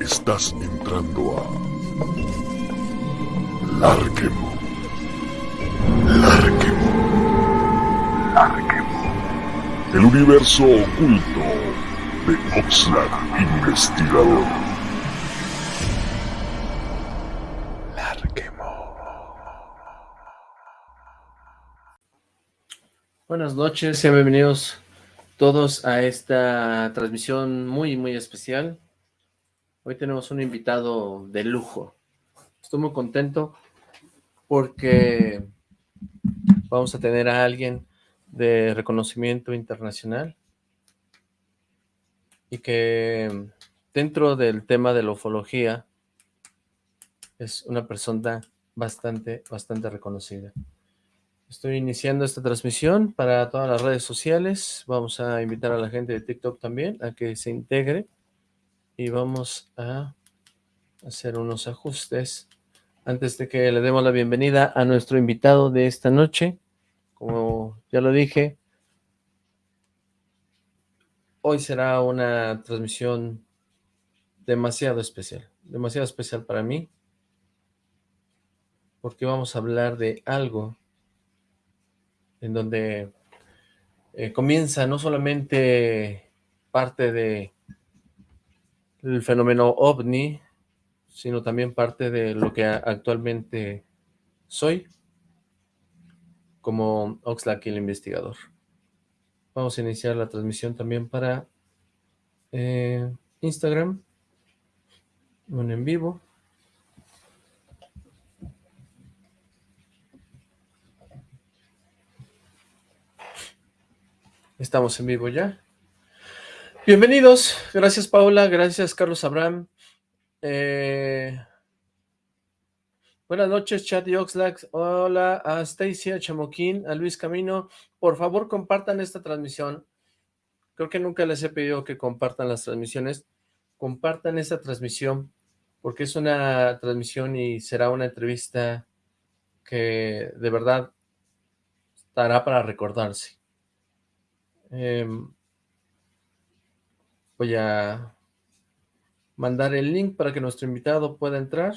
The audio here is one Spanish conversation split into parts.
Estás entrando a Larquemo. Larquemo. Larquemo. El universo oculto de Oxlack Investigador. Larquemo. Buenas noches, sean bienvenidos todos a esta transmisión muy, muy especial. Hoy tenemos un invitado de lujo. Estoy muy contento porque vamos a tener a alguien de reconocimiento internacional y que dentro del tema de la ufología es una persona bastante, bastante reconocida. Estoy iniciando esta transmisión para todas las redes sociales. Vamos a invitar a la gente de TikTok también a que se integre. Y vamos a hacer unos ajustes antes de que le demos la bienvenida a nuestro invitado de esta noche. Como ya lo dije, hoy será una transmisión demasiado especial. Demasiado especial para mí. Porque vamos a hablar de algo en donde eh, comienza no solamente parte de el fenómeno ovni, sino también parte de lo que actualmente soy como Oxlack el investigador. Vamos a iniciar la transmisión también para eh, Instagram, un en vivo. Estamos en vivo ya. Bienvenidos. Gracias, Paula. Gracias, Carlos Abraham. Eh, buenas noches, Chat y Oxlack. Hola a Stacy, a Chamoquín, a Luis Camino. Por favor, compartan esta transmisión. Creo que nunca les he pedido que compartan las transmisiones. Compartan esta transmisión porque es una transmisión y será una entrevista que de verdad estará para recordarse. Em, voy a mandar el link para que nuestro invitado pueda entrar.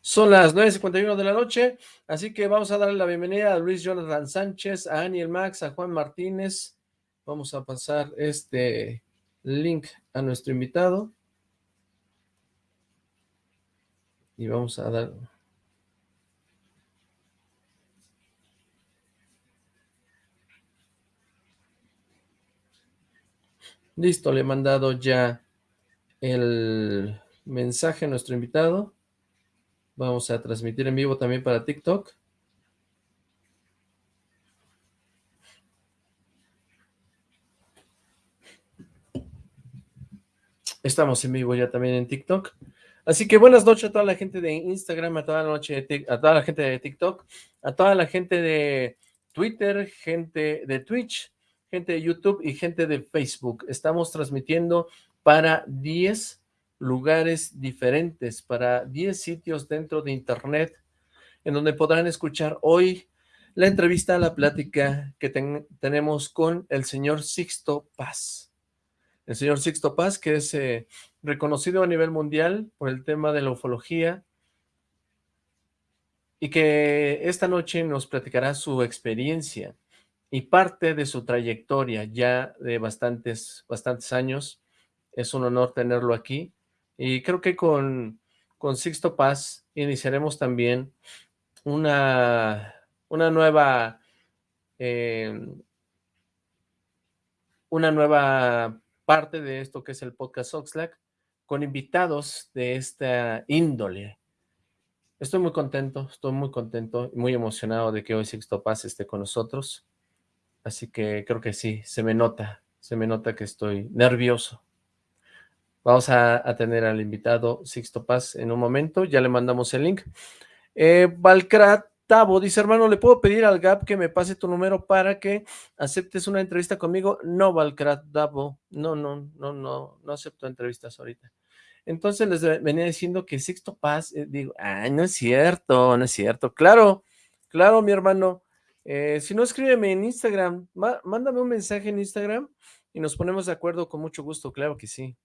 Son las 9.51 de la noche, así que vamos a darle la bienvenida a Luis Jonathan Sánchez, a Aniel Max, a Juan Martínez. Vamos a pasar este link a nuestro invitado. Y vamos a dar... Listo, le he mandado ya el mensaje a nuestro invitado. Vamos a transmitir en vivo también para TikTok. Estamos en vivo ya también en TikTok. Así que buenas noches a toda la gente de Instagram, a toda la noche a toda la gente de TikTok, a toda la gente de Twitter, gente de Twitch, gente de YouTube y gente de Facebook. Estamos transmitiendo para 10 lugares diferentes, para 10 sitios dentro de Internet, en donde podrán escuchar hoy la entrevista, la plática que tenemos con el señor Sixto Paz. El señor Sixto Paz, que es eh, reconocido a nivel mundial por el tema de la ufología, y que esta noche nos platicará su experiencia y parte de su trayectoria ya de bastantes, bastantes años. Es un honor tenerlo aquí y creo que con, con Sixto Paz iniciaremos también una, una nueva em, una nueva parte de esto que es el podcast Oxlack con invitados de esta índole. Estoy muy contento, estoy muy contento y muy emocionado de que hoy Sixto Paz esté con nosotros. Así que creo que sí, se me nota, se me nota que estoy nervioso. Vamos a, tener al invitado Sixto Paz en un momento, ya le mandamos el link. Eh, Valcrat Tavo dice, hermano, ¿le puedo pedir al GAP que me pase tu número para que aceptes una entrevista conmigo? No, Valcrat Tavo, no, no, no, no, no acepto entrevistas ahorita. Entonces les venía diciendo que Sixto Paz, eh, digo, ay, no es cierto, no es cierto. Claro, claro, mi hermano, eh, si no, escríbeme en Instagram, mándame un mensaje en Instagram y nos ponemos de acuerdo con mucho gusto, claro que sí.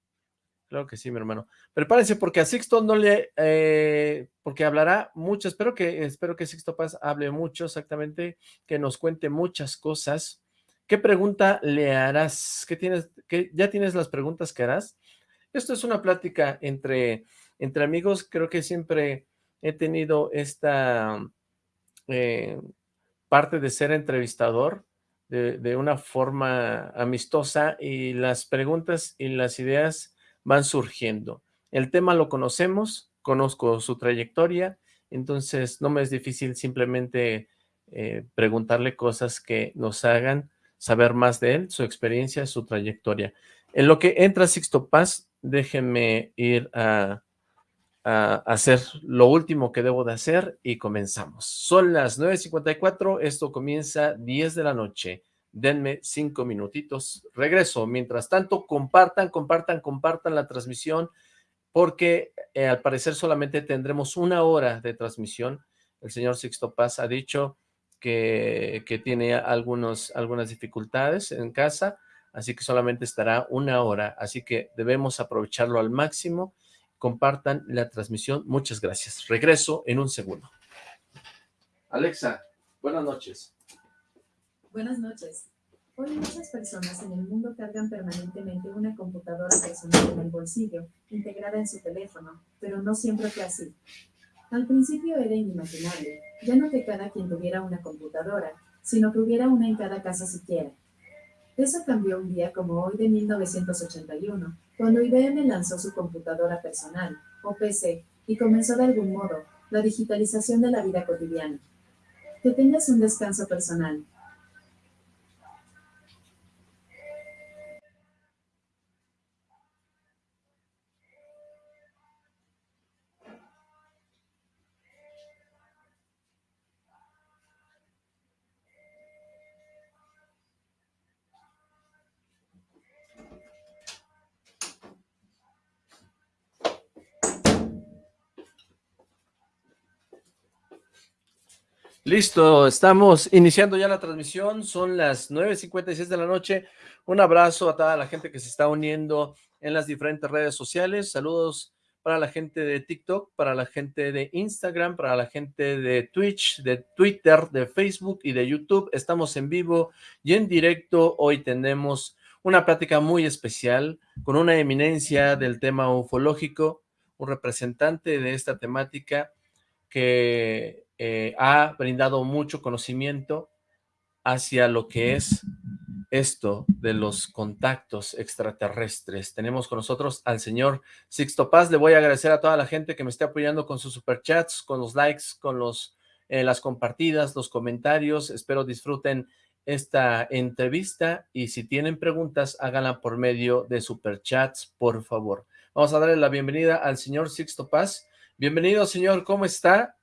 Claro que sí, mi hermano. Prepárense porque a Sixto no le, eh, porque hablará mucho, espero que, espero que Sixto Paz hable mucho exactamente, que nos cuente muchas cosas. ¿Qué pregunta le harás? ¿Qué tienes, qué, ¿Ya tienes las preguntas que harás? Esto es una plática entre, entre amigos, creo que siempre he tenido esta eh, parte de ser entrevistador de, de una forma amistosa y las preguntas y las ideas van surgiendo. El tema lo conocemos, conozco su trayectoria, entonces no me es difícil simplemente eh, preguntarle cosas que nos hagan saber más de él, su experiencia, su trayectoria. En lo que entra Sixto Paz, déjenme ir a, hacer lo último que debo de hacer y comenzamos. Son las 9.54, esto comienza 10 de la noche denme cinco minutitos, regreso. Mientras tanto, compartan, compartan, compartan la transmisión, porque eh, al parecer solamente tendremos una hora de transmisión. El señor Sixto Paz ha dicho que, que tiene algunos, algunas dificultades en casa, así que solamente estará una hora, así que debemos aprovecharlo al máximo. Compartan la transmisión. Muchas gracias. Regreso en un segundo. Alexa, buenas noches. Buenas noches. Hoy muchas personas en el mundo cargan permanentemente una computadora personal en el bolsillo, integrada en su teléfono, pero no siempre fue así. Al principio era inimaginable, ya no que cada quien tuviera una computadora, sino que hubiera una en cada casa siquiera. Eso cambió un día como hoy de 1981, cuando IBM lanzó su computadora personal, o PC, y comenzó de algún modo la digitalización de la vida cotidiana. Que tengas un descanso personal, Listo, estamos iniciando ya la transmisión, son las 9.56 de la noche. Un abrazo a toda la gente que se está uniendo en las diferentes redes sociales. Saludos para la gente de TikTok, para la gente de Instagram, para la gente de Twitch, de Twitter, de Facebook y de YouTube. Estamos en vivo y en directo. Hoy tenemos una plática muy especial con una eminencia del tema ufológico, un representante de esta temática que eh, ha brindado mucho conocimiento hacia lo que es esto de los contactos extraterrestres. Tenemos con nosotros al señor Sixto Paz. Le voy a agradecer a toda la gente que me esté apoyando con sus superchats, con los likes, con los, eh, las compartidas, los comentarios. Espero disfruten esta entrevista y si tienen preguntas, háganla por medio de superchats, por favor. Vamos a darle la bienvenida al señor Sixto Paz. Bienvenido, señor. ¿Cómo está?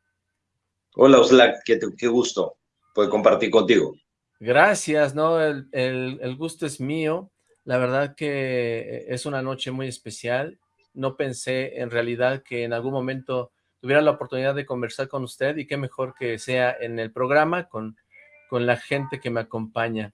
Hola, Oslac, qué, qué gusto poder compartir contigo. Gracias, ¿no? El, el, gusto es mío. La verdad que es una noche muy especial. No pensé en realidad que en algún momento tuviera la oportunidad de conversar con usted y qué mejor que sea en el programa con, con la gente que me acompaña.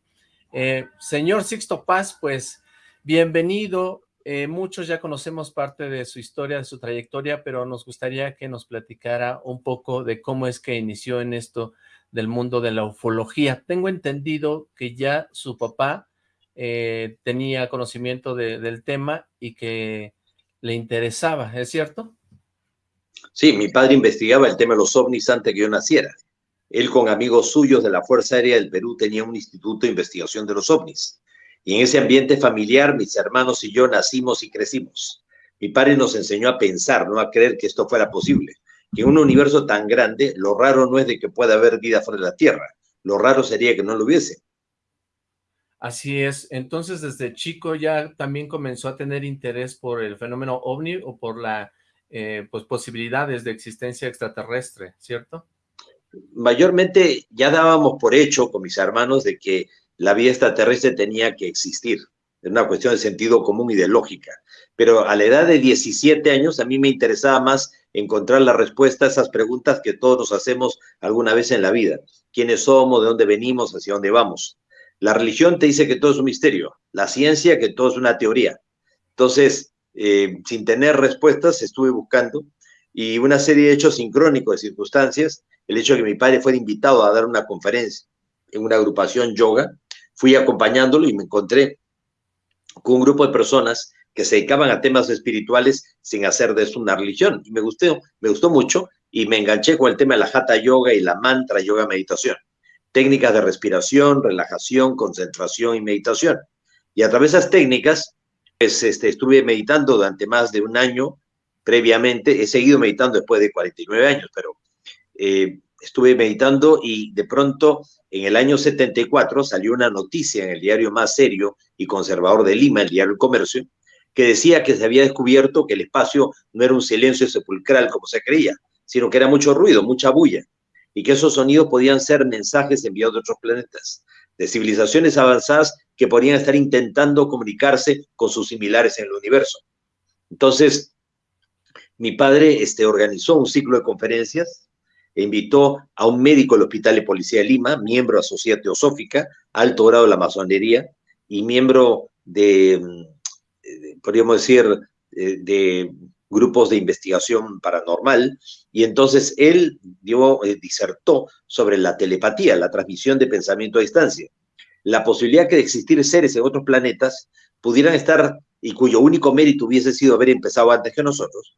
Eh, señor Sixto Paz, pues bienvenido. Eh, muchos ya conocemos parte de su historia, de su trayectoria, pero nos gustaría que nos platicara un poco de cómo es que inició en esto del mundo de la ufología. Tengo entendido que ya su papá eh, tenía conocimiento del tema y que le interesaba, ¿es cierto? Sí, mi padre investigaba el tema de los ovnis antes que yo naciera. Él con amigos suyos de la Fuerza Aérea del Perú tenía un instituto de investigación de los ovnis. Y en ese ambiente familiar, mis hermanos y yo nacimos y crecimos. Mi padre nos enseñó a pensar, no a creer que esto fuera posible. Que en un universo tan grande, lo raro no es de que pueda haber vida fuera de la Tierra. Lo raro sería que no lo hubiese. Así es. Entonces, desde chico ya también comenzó a tener interés por el fenómeno ovni o por las eh, pues, posibilidades de existencia extraterrestre, ¿cierto? Mayormente ya dábamos por hecho con mis hermanos de que la vida extraterrestre tenía que existir. Es una cuestión de sentido común y de lógica. Pero a la edad de 17 años a mí me interesaba más encontrar la respuesta a esas preguntas que todos nos hacemos alguna vez en la vida. ¿Quiénes somos? ¿De dónde venimos? ¿Hacia dónde vamos? La religión te dice que todo es un misterio, la ciencia que todo es una teoría. Entonces, eh, sin tener respuestas, estuve buscando y una serie de hechos sincrónicos de circunstancias, el hecho de que mi padre fuera invitado a dar una conferencia en una agrupación yoga, fui acompañándolo y me encontré con un grupo de personas que se dedicaban a temas espirituales sin hacer de eso una religión. Y me gustó, me gustó mucho y me enganché con el tema de la hatha yoga y la mantra yoga meditación. Técnicas de respiración, relajación, concentración y meditación. Y a través de esas técnicas, pues este, estuve meditando durante más de un año previamente. He seguido meditando después de 49 años, pero eh, estuve meditando y de pronto en el año 74 salió una noticia en el diario más serio y conservador de Lima, el diario El Comercio, que decía que se había descubierto que el espacio no era un silencio sepulcral como se creía, sino que era mucho ruido, mucha bulla, y que esos sonidos podían ser mensajes enviados de otros planetas, de civilizaciones avanzadas que podrían estar intentando comunicarse con sus similares en el universo. Entonces, mi padre este, organizó un ciclo de conferencias e invitó a un médico del Hospital de Policía de Lima, miembro de Sociedad Teosófica, alto grado de la masonería y miembro de, mm, podríamos decir, eh, de grupos de investigación paranormal, y entonces él dio, eh, disertó sobre la telepatía, la transmisión de pensamiento a distancia, la posibilidad que de existir seres en otros planetas pudieran estar, y cuyo único mérito hubiese sido haber empezado antes que nosotros,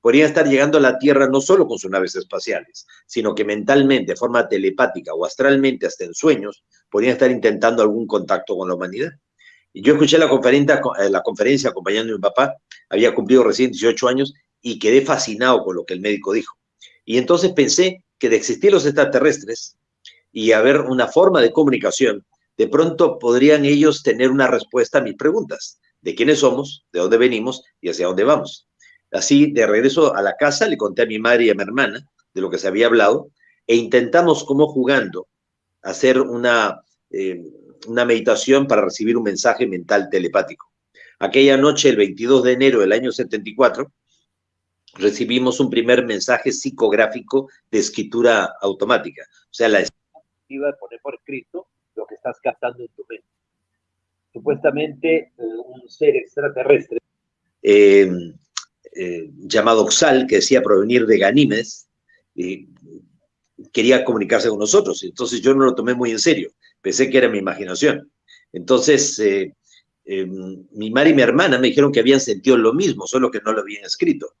podrían estar llegando a la Tierra no solo con sus naves espaciales, sino que mentalmente, de forma telepática o astralmente, hasta en sueños, podrían estar intentando algún contacto con la humanidad. Y yo escuché la conferencia, eh, la conferencia acompañando a mi papá, había cumplido recién 18 años y quedé fascinado con lo que el médico dijo. Y entonces pensé que de existir los extraterrestres y haber una forma de comunicación, de pronto podrían ellos tener una respuesta a mis preguntas, de quiénes somos, de dónde venimos y hacia dónde vamos. Así, de regreso a la casa, le conté a mi madre y a mi hermana de lo que se había hablado e intentamos, como jugando, hacer una, eh, una meditación para recibir un mensaje mental telepático. Aquella noche, el 22 de enero del año 74, recibimos un primer mensaje psicográfico de escritura automática. O sea, la iba a poner por escrito lo que estás captando en tu mente. Supuestamente, eh, un ser extraterrestre eh, eh, llamado Oxal, que decía provenir de Ganímedes, quería comunicarse con nosotros. Entonces yo no lo tomé muy en serio, pensé que era mi imaginación. Entonces, eh, eh, mi madre y mi hermana me dijeron que habían sentido lo mismo, solo que no lo habían escrito.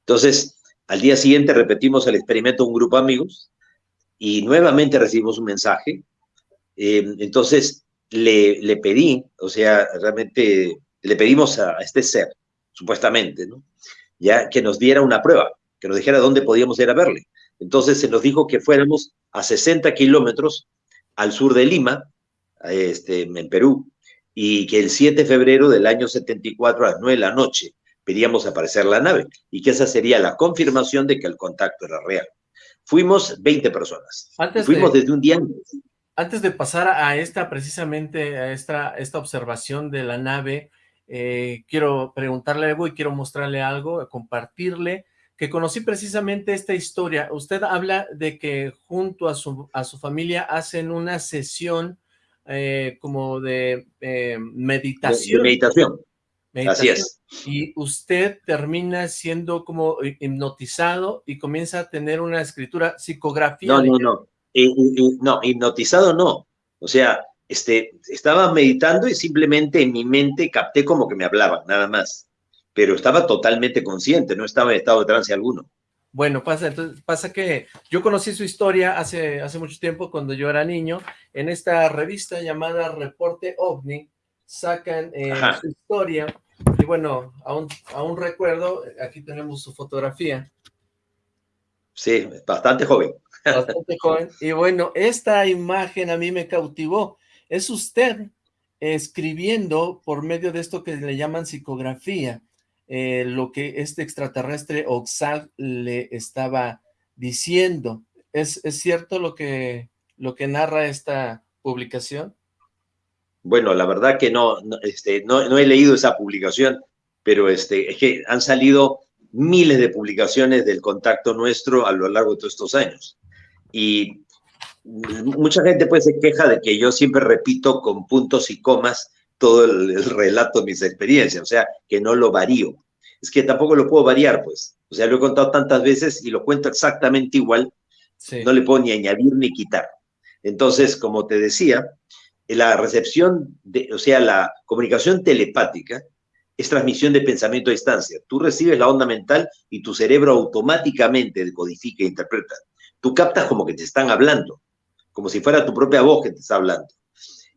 Entonces, al día siguiente repetimos el experimento un grupo de amigos y nuevamente recibimos un mensaje. entonces, le, le pedí, o sea, realmente le pedimos a este ser supuestamente, ¿no? Ya que nos diera una prueba, que nos dijera dónde podíamos ir a verle. Entonces se nos dijo que fuéramos a 60 kilómetros al sur de Lima, este, en Perú, y que el 7 de febrero del año 74 a las 9 de la noche pedíamos aparecer la nave y que esa sería la confirmación de que el contacto era real. Fuimos 20 personas. Antes Fuimos desde un día antes. Antes de pasar a esta, precisamente, a esta, esta observación de la nave, eh, quiero preguntarle algo y quiero mostrarle algo, compartirle, que conocí precisamente esta historia. Usted habla de que junto a su, a su familia hacen una sesión eh, como de eh, meditación. meditación. Así es. Y usted termina siendo como hipnotizado y comienza a tener una escritura psicografía. No, no, no. no, hipnotizado no. O sea, este, estaba meditando y simplemente en mi mente capté como que me hablaban, nada más. Pero estaba totalmente consciente, no estaba en estado de trance alguno. Bueno, pasa, entonces, pasa que yo conocí su historia hace, hace mucho tiempo, cuando yo era niño, en esta revista llamada Reporte OVNI, sacan eh, su historia, y bueno, aún, aún recuerdo, aquí tenemos su fotografía. Sí, bastante joven. Bastante joven, y bueno, esta imagen a mí me cautivó, es usted escribiendo por medio de esto que le llaman psicografía, eh, lo que este extraterrestre Oxal le estaba diciendo. ¿Es, ¿Es, cierto lo que, lo que narra esta publicación? Bueno, la verdad que no, este, no, no he leído esa publicación, pero este, es que han salido miles de publicaciones del contacto nuestro a lo largo de todos estos años. Y mucha gente pues se queja de que yo siempre repito con puntos y comas todo el, relato de mis experiencias, o sea, que no lo varío. Es que tampoco lo puedo variar, pues. O sea, lo he contado tantas veces y lo cuento exactamente igual. No le puedo ni añadir ni quitar. Entonces, como te decía, la recepción, de, o sea, la comunicación telepática es transmisión de pensamiento a distancia. Tú recibes la onda mental y tu cerebro automáticamente decodifica e interpreta. Tú captas como que te están hablando, como si fuera tu propia voz que te está hablando.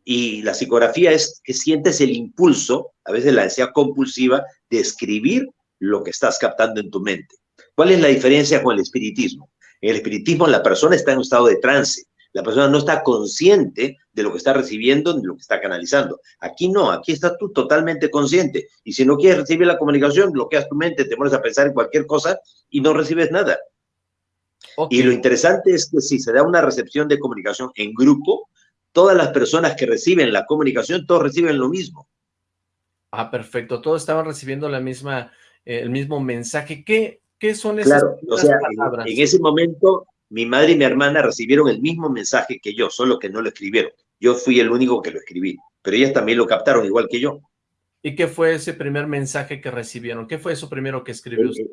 Y la psicografía es que sientes el impulso, a veces la ansiedad compulsiva, de escribir lo que estás captando en tu mente. ¿Cuál es la diferencia con el espiritismo? En el espiritismo la persona está en un estado de trance, la persona no está consciente de lo que está recibiendo de lo que está canalizando. Aquí no, aquí estás tú totalmente consciente. Y si no quieres recibir la comunicación, bloqueas tu mente, te pones a pensar en cualquier cosa y no recibes nada. Y lo interesante es que si se da una recepción de comunicación en grupo, todas las personas que reciben la comunicación, todos reciben lo mismo. Ah, perfecto. Todos estaban recibiendo la misma, eh, el mismo mensaje. ¿Qué, qué son esas claro, o sea, palabras? en ese momento mi madre y mi hermana recibieron el mismo mensaje que yo, solo que no lo escribieron. Yo fui el único que lo escribí, pero ellas también lo captaron igual que yo. ¿Y qué fue ese primer mensaje que recibieron? ¿Qué fue eso primero que escribió usted?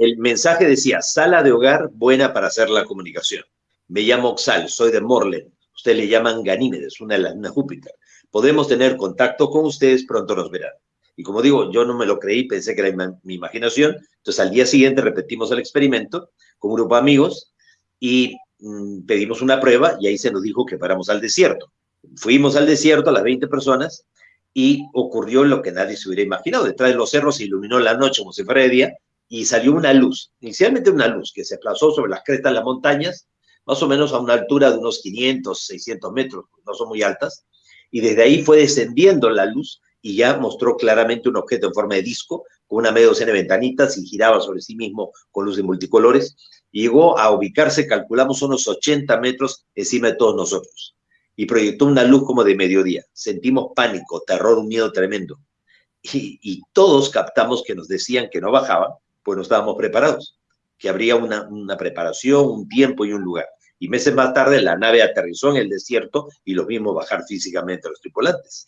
El, mensaje decía, sala de hogar buena para hacer la comunicación. Me llamo Oxal, soy de Morlen. Ustedes le llaman Ganímedes, una de las de Júpiter. Podemos tener contacto con ustedes, pronto nos verán. Y como digo, yo no me lo creí, pensé que era mi imaginación. Entonces al día siguiente repetimos el experimento con un grupo de amigos y mm, pedimos una prueba y ahí se nos dijo que paramos al desierto. Fuimos al desierto, a las 20 personas, y ocurrió lo que nadie se hubiera imaginado. Detrás de los cerros se iluminó la noche como si fuera de día y salió una luz, inicialmente una luz que se aplazó sobre las crestas de las montañas, más o menos a una altura de unos 500, 600 metros, no son muy altas, y desde ahí fue descendiendo la luz y ya mostró claramente un objeto en forma de disco, con una media docena de ventanitas y giraba sobre sí mismo con luz de multicolores, llegó a ubicarse, calculamos, unos 80 metros encima de todos nosotros. Y proyectó una luz como de mediodía. Sentimos pánico, terror, un miedo tremendo. Y, todos captamos que nos decían que no bajaban, pues no estábamos preparados, que habría una, una preparación, un tiempo y un lugar. Y meses más tarde la nave aterrizó en el desierto y los vimos bajar físicamente a los tripulantes.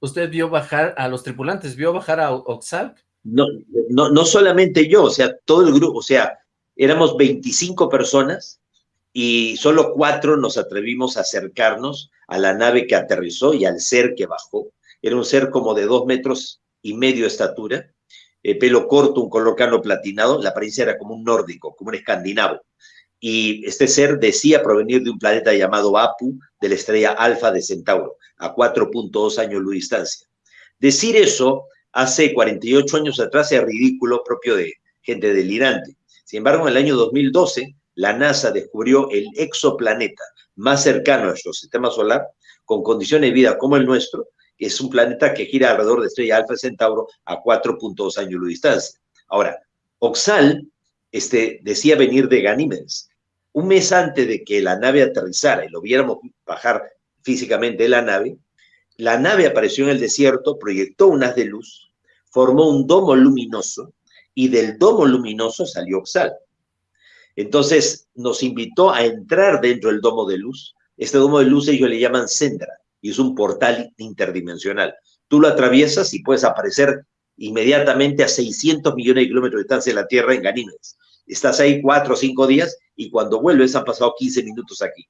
¿Usted vio bajar a los tripulantes? ¿Vio bajar a Oxalc? No, no, no solamente yo, o sea, todo el grupo, o sea, éramos 25 personas y solo cuatro nos atrevimos a acercarnos a la nave que aterrizó y al ser que bajó. Era un ser como de dos metros y medio de estatura, eh, pelo corto, un color cano platinado, la apariencia era como un nórdico, como un escandinavo. Y este ser decía provenir de un planeta llamado Apu, de la estrella Alfa de Centauro, a 4.2 años luz distancia. Decir eso hace 48 años atrás es ridículo propio de gente delirante. Sin embargo, en el año 2012, la NASA descubrió el exoplaneta más cercano a nuestro sistema solar, con condiciones de vida como el nuestro, es un planeta que gira alrededor de estrella Alfa Centauro a 4.2 años de distancia. Ahora, Oxal este, decía venir de Ganímedes. Un mes antes de que la nave aterrizara y lo viéramos bajar físicamente de la nave, la nave apareció en el desierto, proyectó un haz de luz, formó un domo luminoso y del domo luminoso salió Oxal. Entonces nos invitó a entrar dentro del domo de luz. Este domo de luz ellos le llaman Sendra y es un portal interdimensional. Tú lo atraviesas y puedes aparecer inmediatamente a 600 millones de kilómetros de distancia de la Tierra en Ganímedes. Estás ahí cuatro o cinco días y cuando vuelves han pasado 15 minutos aquí.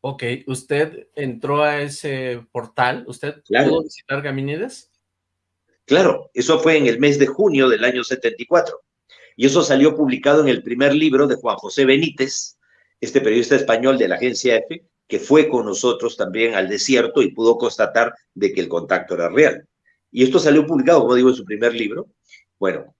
Ok, ¿usted entró a ese portal? ¿Usted pudo visitar Ganímedes? Claro, eso fue en el mes de junio del año 74. Y eso salió publicado en el primer libro de Juan José Benítez, este periodista español de la agencia EFE, que fue con nosotros también al desierto y pudo constatar de que el contacto era real. Y esto salió publicado, como digo, en su primer libro. Bueno,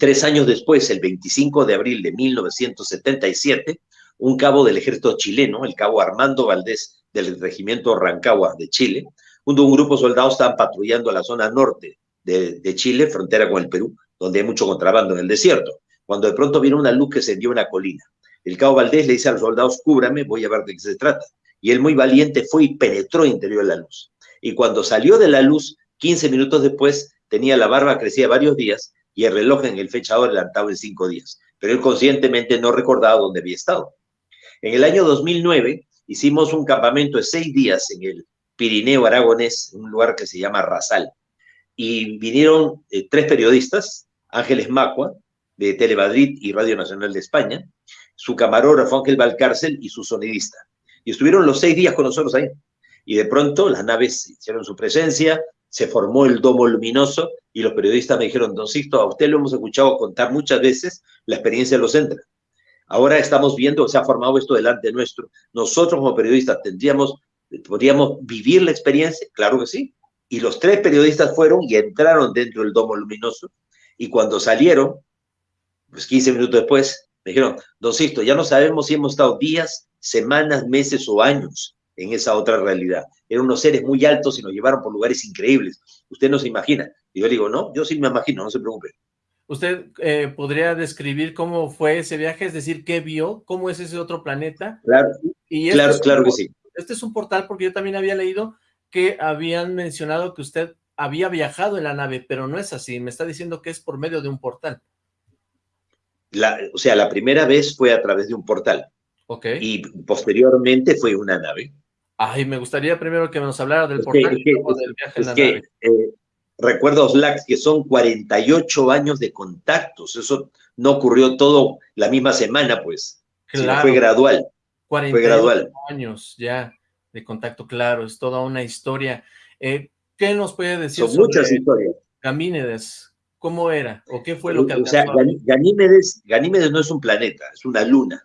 tres años después, el 25 de abril de 1977, un cabo del ejército chileno, el cabo Armando Valdés del regimiento Rancagua de Chile, junto a un grupo de soldados estaban patrullando la zona norte de, Chile, frontera con el Perú, donde hay mucho contrabando en el desierto, cuando de pronto viene una luz que se dio una colina. El cabo Valdés le dice a los soldados, cúbrame, voy a ver de qué se trata. Y él muy valiente fue y penetró interior de la luz. Y cuando salió de la luz, 15 minutos después, tenía la barba crecida varios días y el reloj en el fechador adelantado en cinco días. Pero él conscientemente no recordaba dónde había estado. En el año 2009 hicimos un campamento de seis días en el Pirineo Aragonés, un lugar que se llama Rasal. Y vinieron eh, tres periodistas, Ángeles Macua, de Telemadrid y Radio Nacional de España, su camarógrafo Ángel Valcárcel y su sonidista. Y estuvieron los seis días con nosotros ahí. Y de pronto las naves hicieron su presencia, se formó el domo luminoso y los periodistas me dijeron, don Sisto, a usted lo hemos escuchado contar muchas veces, la experiencia los entra. Ahora estamos viendo, se ha formado esto delante nuestro. Nosotros como periodistas tendríamos, podríamos vivir la experiencia, claro que sí. Y los tres periodistas fueron y entraron dentro del domo luminoso y cuando salieron, pues 15 minutos después, me dijeron, don Sisto, ya no sabemos si hemos estado días, semanas, meses o años en esa otra realidad. Eran unos seres muy altos y nos llevaron por lugares increíbles. Usted no se imagina. Y yo le digo, no, yo sí me imagino, no se preocupe. ¿Usted eh, podría describir cómo fue ese viaje? Es decir, ¿qué vio? ¿Cómo es ese otro planeta? Claro, y este claro, claro que sí. Este es un portal porque yo también había leído que habían mencionado que usted había viajado en la nave, pero no es así. Me está diciendo que es por medio de un portal. La, o sea, la primera vez fue a través de un portal. Ok. Y posteriormente fue una nave. Ay, me gustaría primero que nos hablara del portal y luego del viaje en la nave. Eh, recuerda, Oslac, que son 48 años de contactos. Eso no ocurrió todo la misma semana, pues. Claro. fue gradual. 48 fue gradual. años ya de contacto, claro. Es toda una historia. Eh, ¿Qué nos puede decir Son muchas historias. Gamínedes? ¿Cómo era? ¿O qué fue lo que O sea, Ganímedes, Ganímedes no es un planeta, es una luna.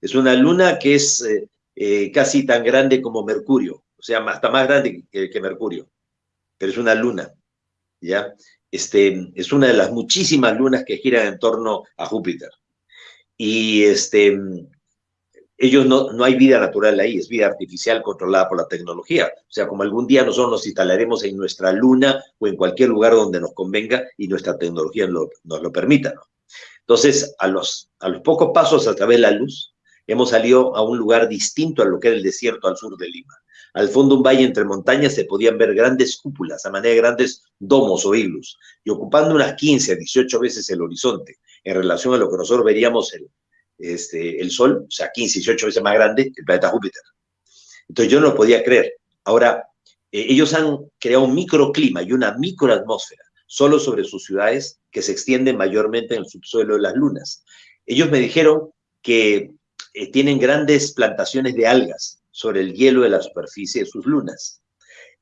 Es una luna que es eh, eh, casi tan grande como Mercurio. O sea, hasta más grande que, que Mercurio. Pero es una luna. ¿ya? Este, es una de las muchísimas lunas que giran en torno a Júpiter. Y este, ellos no, no hay vida natural ahí, es vida artificial controlada por la tecnología. O sea, como algún día nosotros nos instalaremos en nuestra luna o en cualquier lugar donde nos convenga y nuestra tecnología nos lo permita. Entonces, a los, a los pocos pasos a través de la luz, hemos salido a un lugar distinto a lo que era el desierto al sur de Lima. Al fondo un valle entre montañas se podían ver grandes cúpulas, a manera de grandes domos o iglus, y ocupando unas 15 a 18 veces el horizonte en relación a lo que nosotros veríamos el, este, el Sol, o sea, 15, 18 veces más grande que el planeta Júpiter. Entonces yo no lo podía creer. Ahora, eh, ellos han creado un microclima y una microatmósfera solo sobre sus ciudades que se extienden mayormente en el subsuelo de las lunas. Ellos me dijeron que eh, tienen grandes plantaciones de algas sobre el hielo de la superficie de sus lunas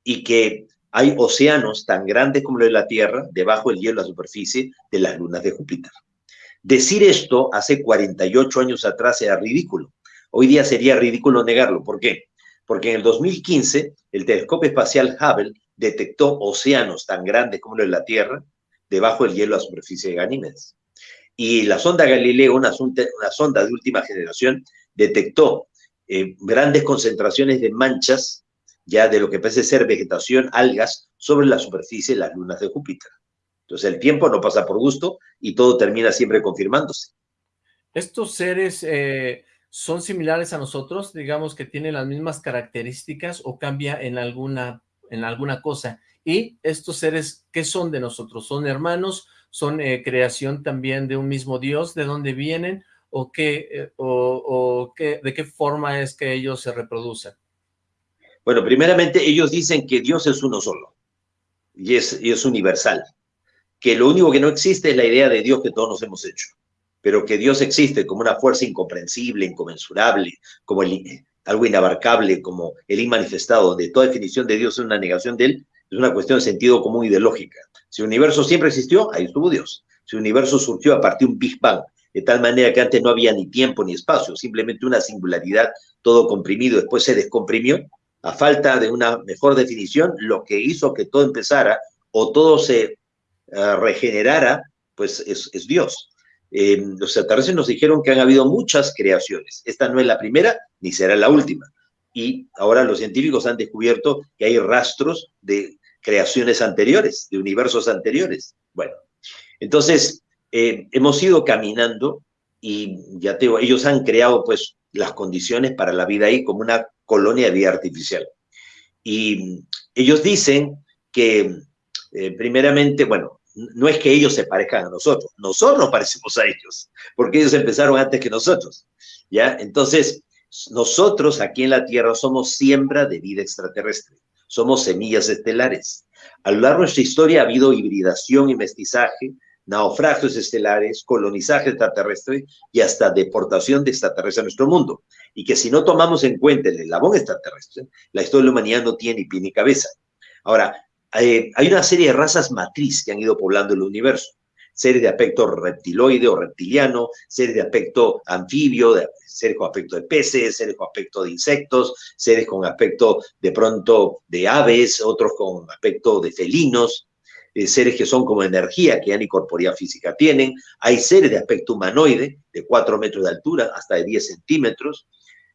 y que hay océanos tan grandes como los de la Tierra debajo del hielo de la superficie de las lunas de Júpiter. Decir esto hace 48 años atrás era ridículo. Hoy día sería ridículo negarlo. ¿Por qué? Porque en el 2015 el telescopio espacial Hubble detectó océanos tan grandes como los de la Tierra debajo del hielo la superficie de Ganímedes. Y la sonda Galileo, una sonda de última generación, detectó eh, grandes concentraciones de manchas, ya de lo que parece ser vegetación, algas, sobre la superficie de las lunas de Júpiter. Entonces el tiempo no pasa por gusto y todo termina siempre confirmándose. ¿Estos seres eh, son similares a nosotros? Digamos que tienen las mismas características o cambia en alguna, en alguna cosa. ¿Y estos seres qué son de nosotros? ¿Son hermanos? ¿Son eh, creación también de un mismo Dios? ¿De dónde vienen? o, qué, eh, o, qué, de qué forma es que ellos se reproducen? Bueno, primeramente ellos dicen que Dios es uno solo y es, y es universal, que lo único que no existe es la idea de Dios que todos nos hemos hecho, pero que Dios existe como una fuerza incomprensible, inconmensurable, como algo inabarcable, como el inmanifestado, donde toda definición de Dios es una negación de él, es una cuestión de sentido común y de lógica. Si el universo siempre existió, ahí estuvo Dios. Si el universo surgió a partir de un Big Bang, de tal manera que antes no había ni tiempo ni espacio, simplemente una singularidad, todo comprimido, después se descomprimió, a falta de una mejor definición, lo que hizo que todo empezara o todo se eh, regenerara, pues es, Dios. Eh, los extraterrestres nos dijeron que han habido muchas creaciones. Esta no es la primera ni será la última. Y ahora los científicos han descubierto que hay rastros de creaciones anteriores, de universos anteriores. Bueno, entonces, eh, hemos ido caminando y ya te digo, ellos han creado pues las condiciones para la vida ahí como una colonia de vida artificial. Y ellos dicen que primeramente, bueno, no es que ellos se parezcan a nosotros, nosotros nos parecemos a ellos, porque ellos empezaron antes que nosotros, ¿ya? Entonces, nosotros aquí en la Tierra somos siembra de vida extraterrestre, somos semillas estelares. A lo largo de nuestra historia ha habido hibridación y mestizaje, naufragios estelares, colonizaje extraterrestre y hasta deportación de extraterrestres a nuestro mundo. Y que si no tomamos en cuenta el eslabón extraterrestre, la historia de la humanidad no tiene ni pie ni cabeza. Ahora, eh, hay una serie de razas matriz que han ido poblando el universo. Seres de aspecto reptiloide o reptiliano, seres de aspecto anfibio, seres con aspecto de peces, seres con aspecto de insectos, seres con aspecto de pronto de aves, otros con aspecto de felinos, eh, seres que son como energía, que ya ni corporeidad física tienen. Hay seres de aspecto humanoide, de 4 metros de altura hasta de 10 centímetros.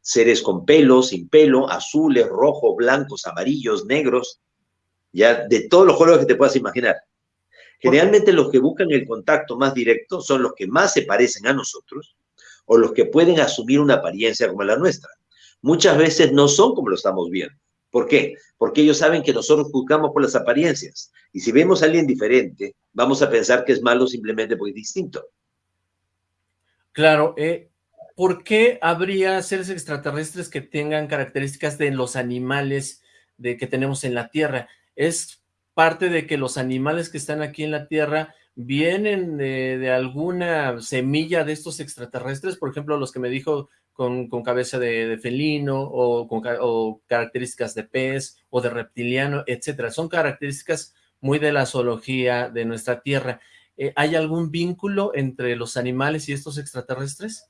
Seres con pelo, sin pelo, azules, rojos, blancos, amarillos, negros ya de todos los colores que te puedas imaginar. Generalmente los que buscan el contacto más directo son los que más se parecen a nosotros o los que pueden asumir una apariencia como la nuestra. Muchas veces no son como lo estamos viendo. ¿Por qué? Porque ellos saben que nosotros juzgamos por las apariencias. Y si vemos a alguien diferente, vamos a pensar que es malo simplemente porque es distinto. Claro. Eh, ¿Por qué habría seres extraterrestres que tengan características de los animales de que tenemos en la Tierra? Es parte de que los animales que están aquí en la Tierra vienen de, alguna semilla de estos extraterrestres, por ejemplo, los que me dijo con, cabeza de, felino o con características de pez o de reptiliano, etcétera. Son características muy de la zoología de nuestra Tierra. Eh, ¿Hay algún vínculo entre los animales y estos extraterrestres?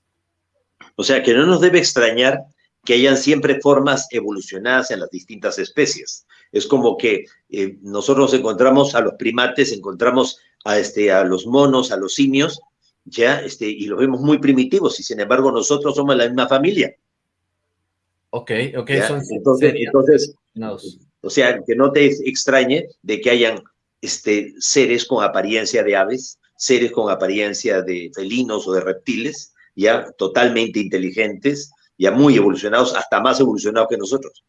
O sea, que no nos debe extrañar que hayan siempre formas evolucionadas en las distintas especies. Es como que eh, nosotros encontramos a los primates, encontramos a, este, a los monos, a los simios, ya, este, y los vemos muy primitivos, y sin embargo nosotros somos la misma familia. Ok, ok. entonces, entonces o sea, que no te extrañe de que hayan este, seres con apariencia de aves, seres con apariencia de felinos o de reptiles, ya totalmente inteligentes, ya muy evolucionados, hasta más evolucionados que nosotros.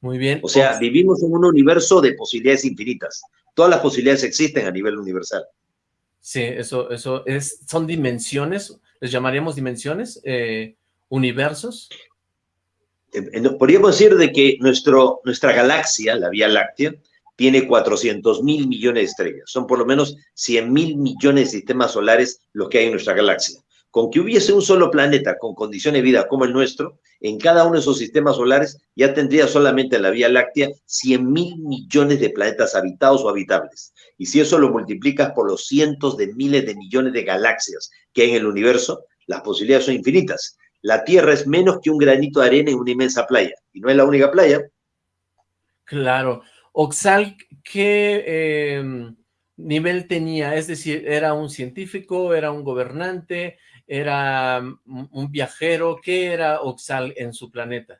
Muy bien. O sea, vivimos en un universo de posibilidades infinitas. Todas las posibilidades existen a nivel universal. Sí, eso, eso es, son dimensiones, les llamaríamos dimensiones, eh, universos. Podríamos decir de que nuestro, nuestra galaxia, la Vía Láctea, tiene 400 mil millones de estrellas. Son por lo menos 100 mil millones de sistemas solares los que hay en nuestra galaxia con que hubiese un solo planeta con condiciones de vida como el nuestro, en cada uno de esos sistemas solares ya tendría solamente en la Vía Láctea 100 mil millones de planetas habitados o habitables. Y si eso lo multiplicas por los cientos de miles de millones de galaxias que hay en el universo, las posibilidades son infinitas. La Tierra es menos que un granito de arena en una inmensa playa, y no es la única playa. Claro. Oxal, ¿qué em, nivel tenía? Es decir, ¿era un científico, era un gobernante, era un viajero, ¿qué era Oxal en su planeta?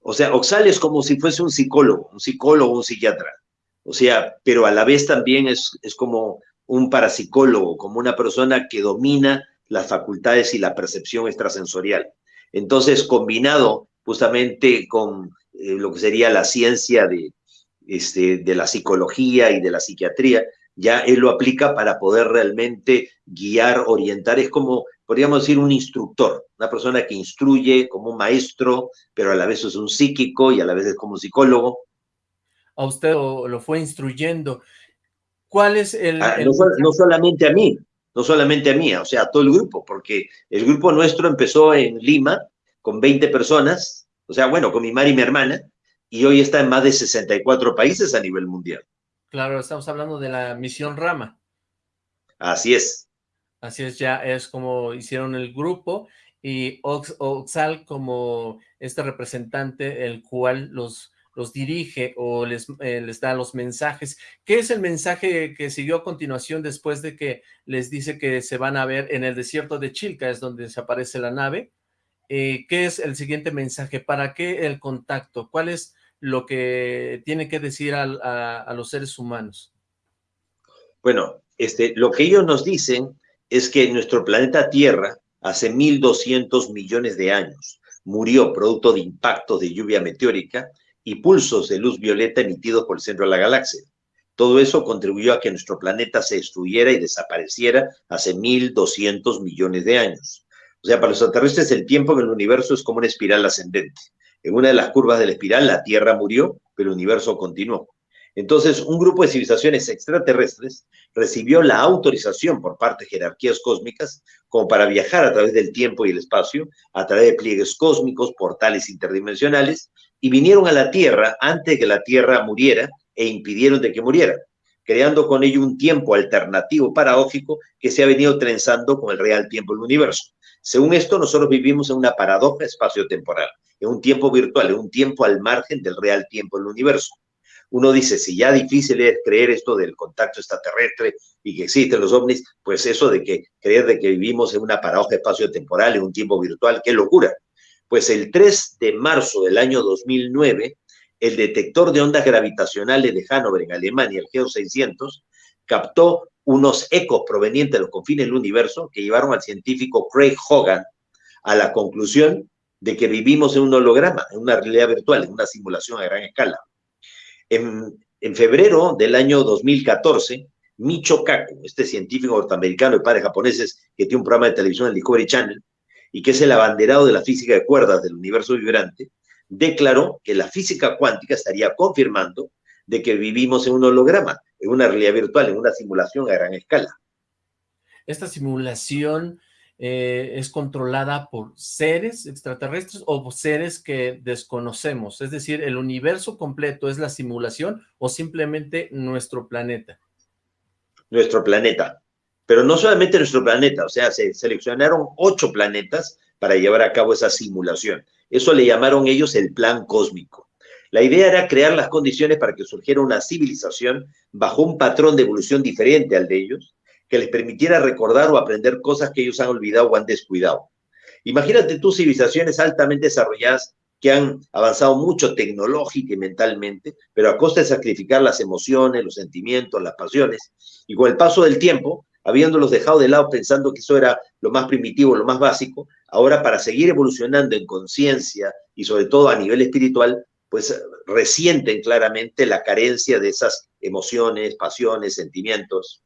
O sea, Oxal es como si fuese un psicólogo, un psicólogo, un psiquiatra. O sea, pero a la vez también es, es como un parapsicólogo, como una persona que domina las facultades y la percepción extrasensorial. Entonces, combinado justamente con eh, lo que sería la ciencia de, este, de la psicología y de la psiquiatría, ya él lo aplica para poder realmente guiar, orientar. Es como, podríamos decir, un instructor, una persona que instruye como un maestro, pero a la vez es un psíquico y a la vez es como un psicólogo. A usted lo, fue instruyendo. ¿Cuál es el, ah, No, solamente a mí, no solamente a mí, o sea, a todo el grupo, porque el grupo nuestro empezó en Lima con 20 personas, o sea, bueno, con mi madre y mi hermana, y hoy está en más de 64 países a nivel mundial. Claro, estamos hablando de la misión Rama. Así es. Así es, ya es como hicieron el grupo y Oxal como este representante el cual los, los dirige o les, eh, les da los mensajes. ¿Qué es el mensaje que siguió a continuación después de que les dice que se van a ver en el desierto de Chilca, es donde se aparece la nave? Eh, ¿Qué es el siguiente mensaje? ¿Para qué el contacto? ¿Cuál es lo que tiene que decir a, los seres humanos? Bueno, este, lo que ellos nos dicen es que nuestro planeta Tierra, hace 1.200 millones de años, murió producto de impactos de lluvia meteórica y pulsos de luz violeta emitidos por el centro de la galaxia. Todo eso contribuyó a que nuestro planeta se destruyera y desapareciera hace 1.200 millones de años. O sea, para los extraterrestres el tiempo en el universo es como una espiral ascendente. En una de las curvas de la espiral la Tierra murió, pero el universo continuó. Entonces, un grupo de civilizaciones extraterrestres recibió la autorización por parte de jerarquías cósmicas como para viajar a través del tiempo y el espacio, a través de pliegues cósmicos, portales interdimensionales, y vinieron a la Tierra antes de que la Tierra muriera e impidieron de que muriera, creando con ello un tiempo alternativo paradójico que se ha venido trenzando con el real tiempo del universo. Según esto, nosotros vivimos en una paradoja espacio-temporal, en un tiempo virtual, en un tiempo al margen del real tiempo del universo uno dice, si ya difícil es creer esto del contacto extraterrestre y que existen los ovnis, pues eso de que creer de que vivimos en una paradoja espacio-temporal, en un tiempo virtual, qué locura. Pues el 3 de marzo del año 2009, el detector de ondas gravitacionales de Hannover en Alemania, el GEO 600, captó unos ecos provenientes de los confines del universo que llevaron al científico Craig Hogan a la conclusión de que vivimos en un holograma, en una realidad virtual, en una simulación a gran escala. En, febrero del año 2014, Micho Kaku, este científico norteamericano de padres japoneses que tiene un programa de televisión en Discovery Channel y que es el abanderado de la física de cuerdas del universo vibrante, declaró que la física cuántica estaría confirmando de que vivimos en un holograma, en una realidad virtual, en una simulación a gran escala. Esta simulación eh, es controlada por seres extraterrestres o seres que desconocemos, es decir, el universo completo es la simulación o simplemente nuestro planeta. Nuestro planeta, pero no solamente nuestro planeta, o sea, se seleccionaron ocho planetas para llevar a cabo esa simulación. Eso le llamaron ellos el plan cósmico. La idea era crear las condiciones para que surgiera una civilización bajo un patrón de evolución diferente al de ellos, que les permitiera recordar o aprender cosas que ellos han olvidado o han descuidado. Imagínate tú civilizaciones altamente desarrolladas que han avanzado mucho tecnológica y mentalmente, pero a costa de sacrificar las emociones, los sentimientos, las pasiones, y con el paso del tiempo, habiéndolos dejado de lado pensando que eso era lo más primitivo, lo más básico, ahora para seguir evolucionando en conciencia y sobre todo a nivel espiritual, pues resienten claramente la carencia de esas emociones, pasiones, sentimientos.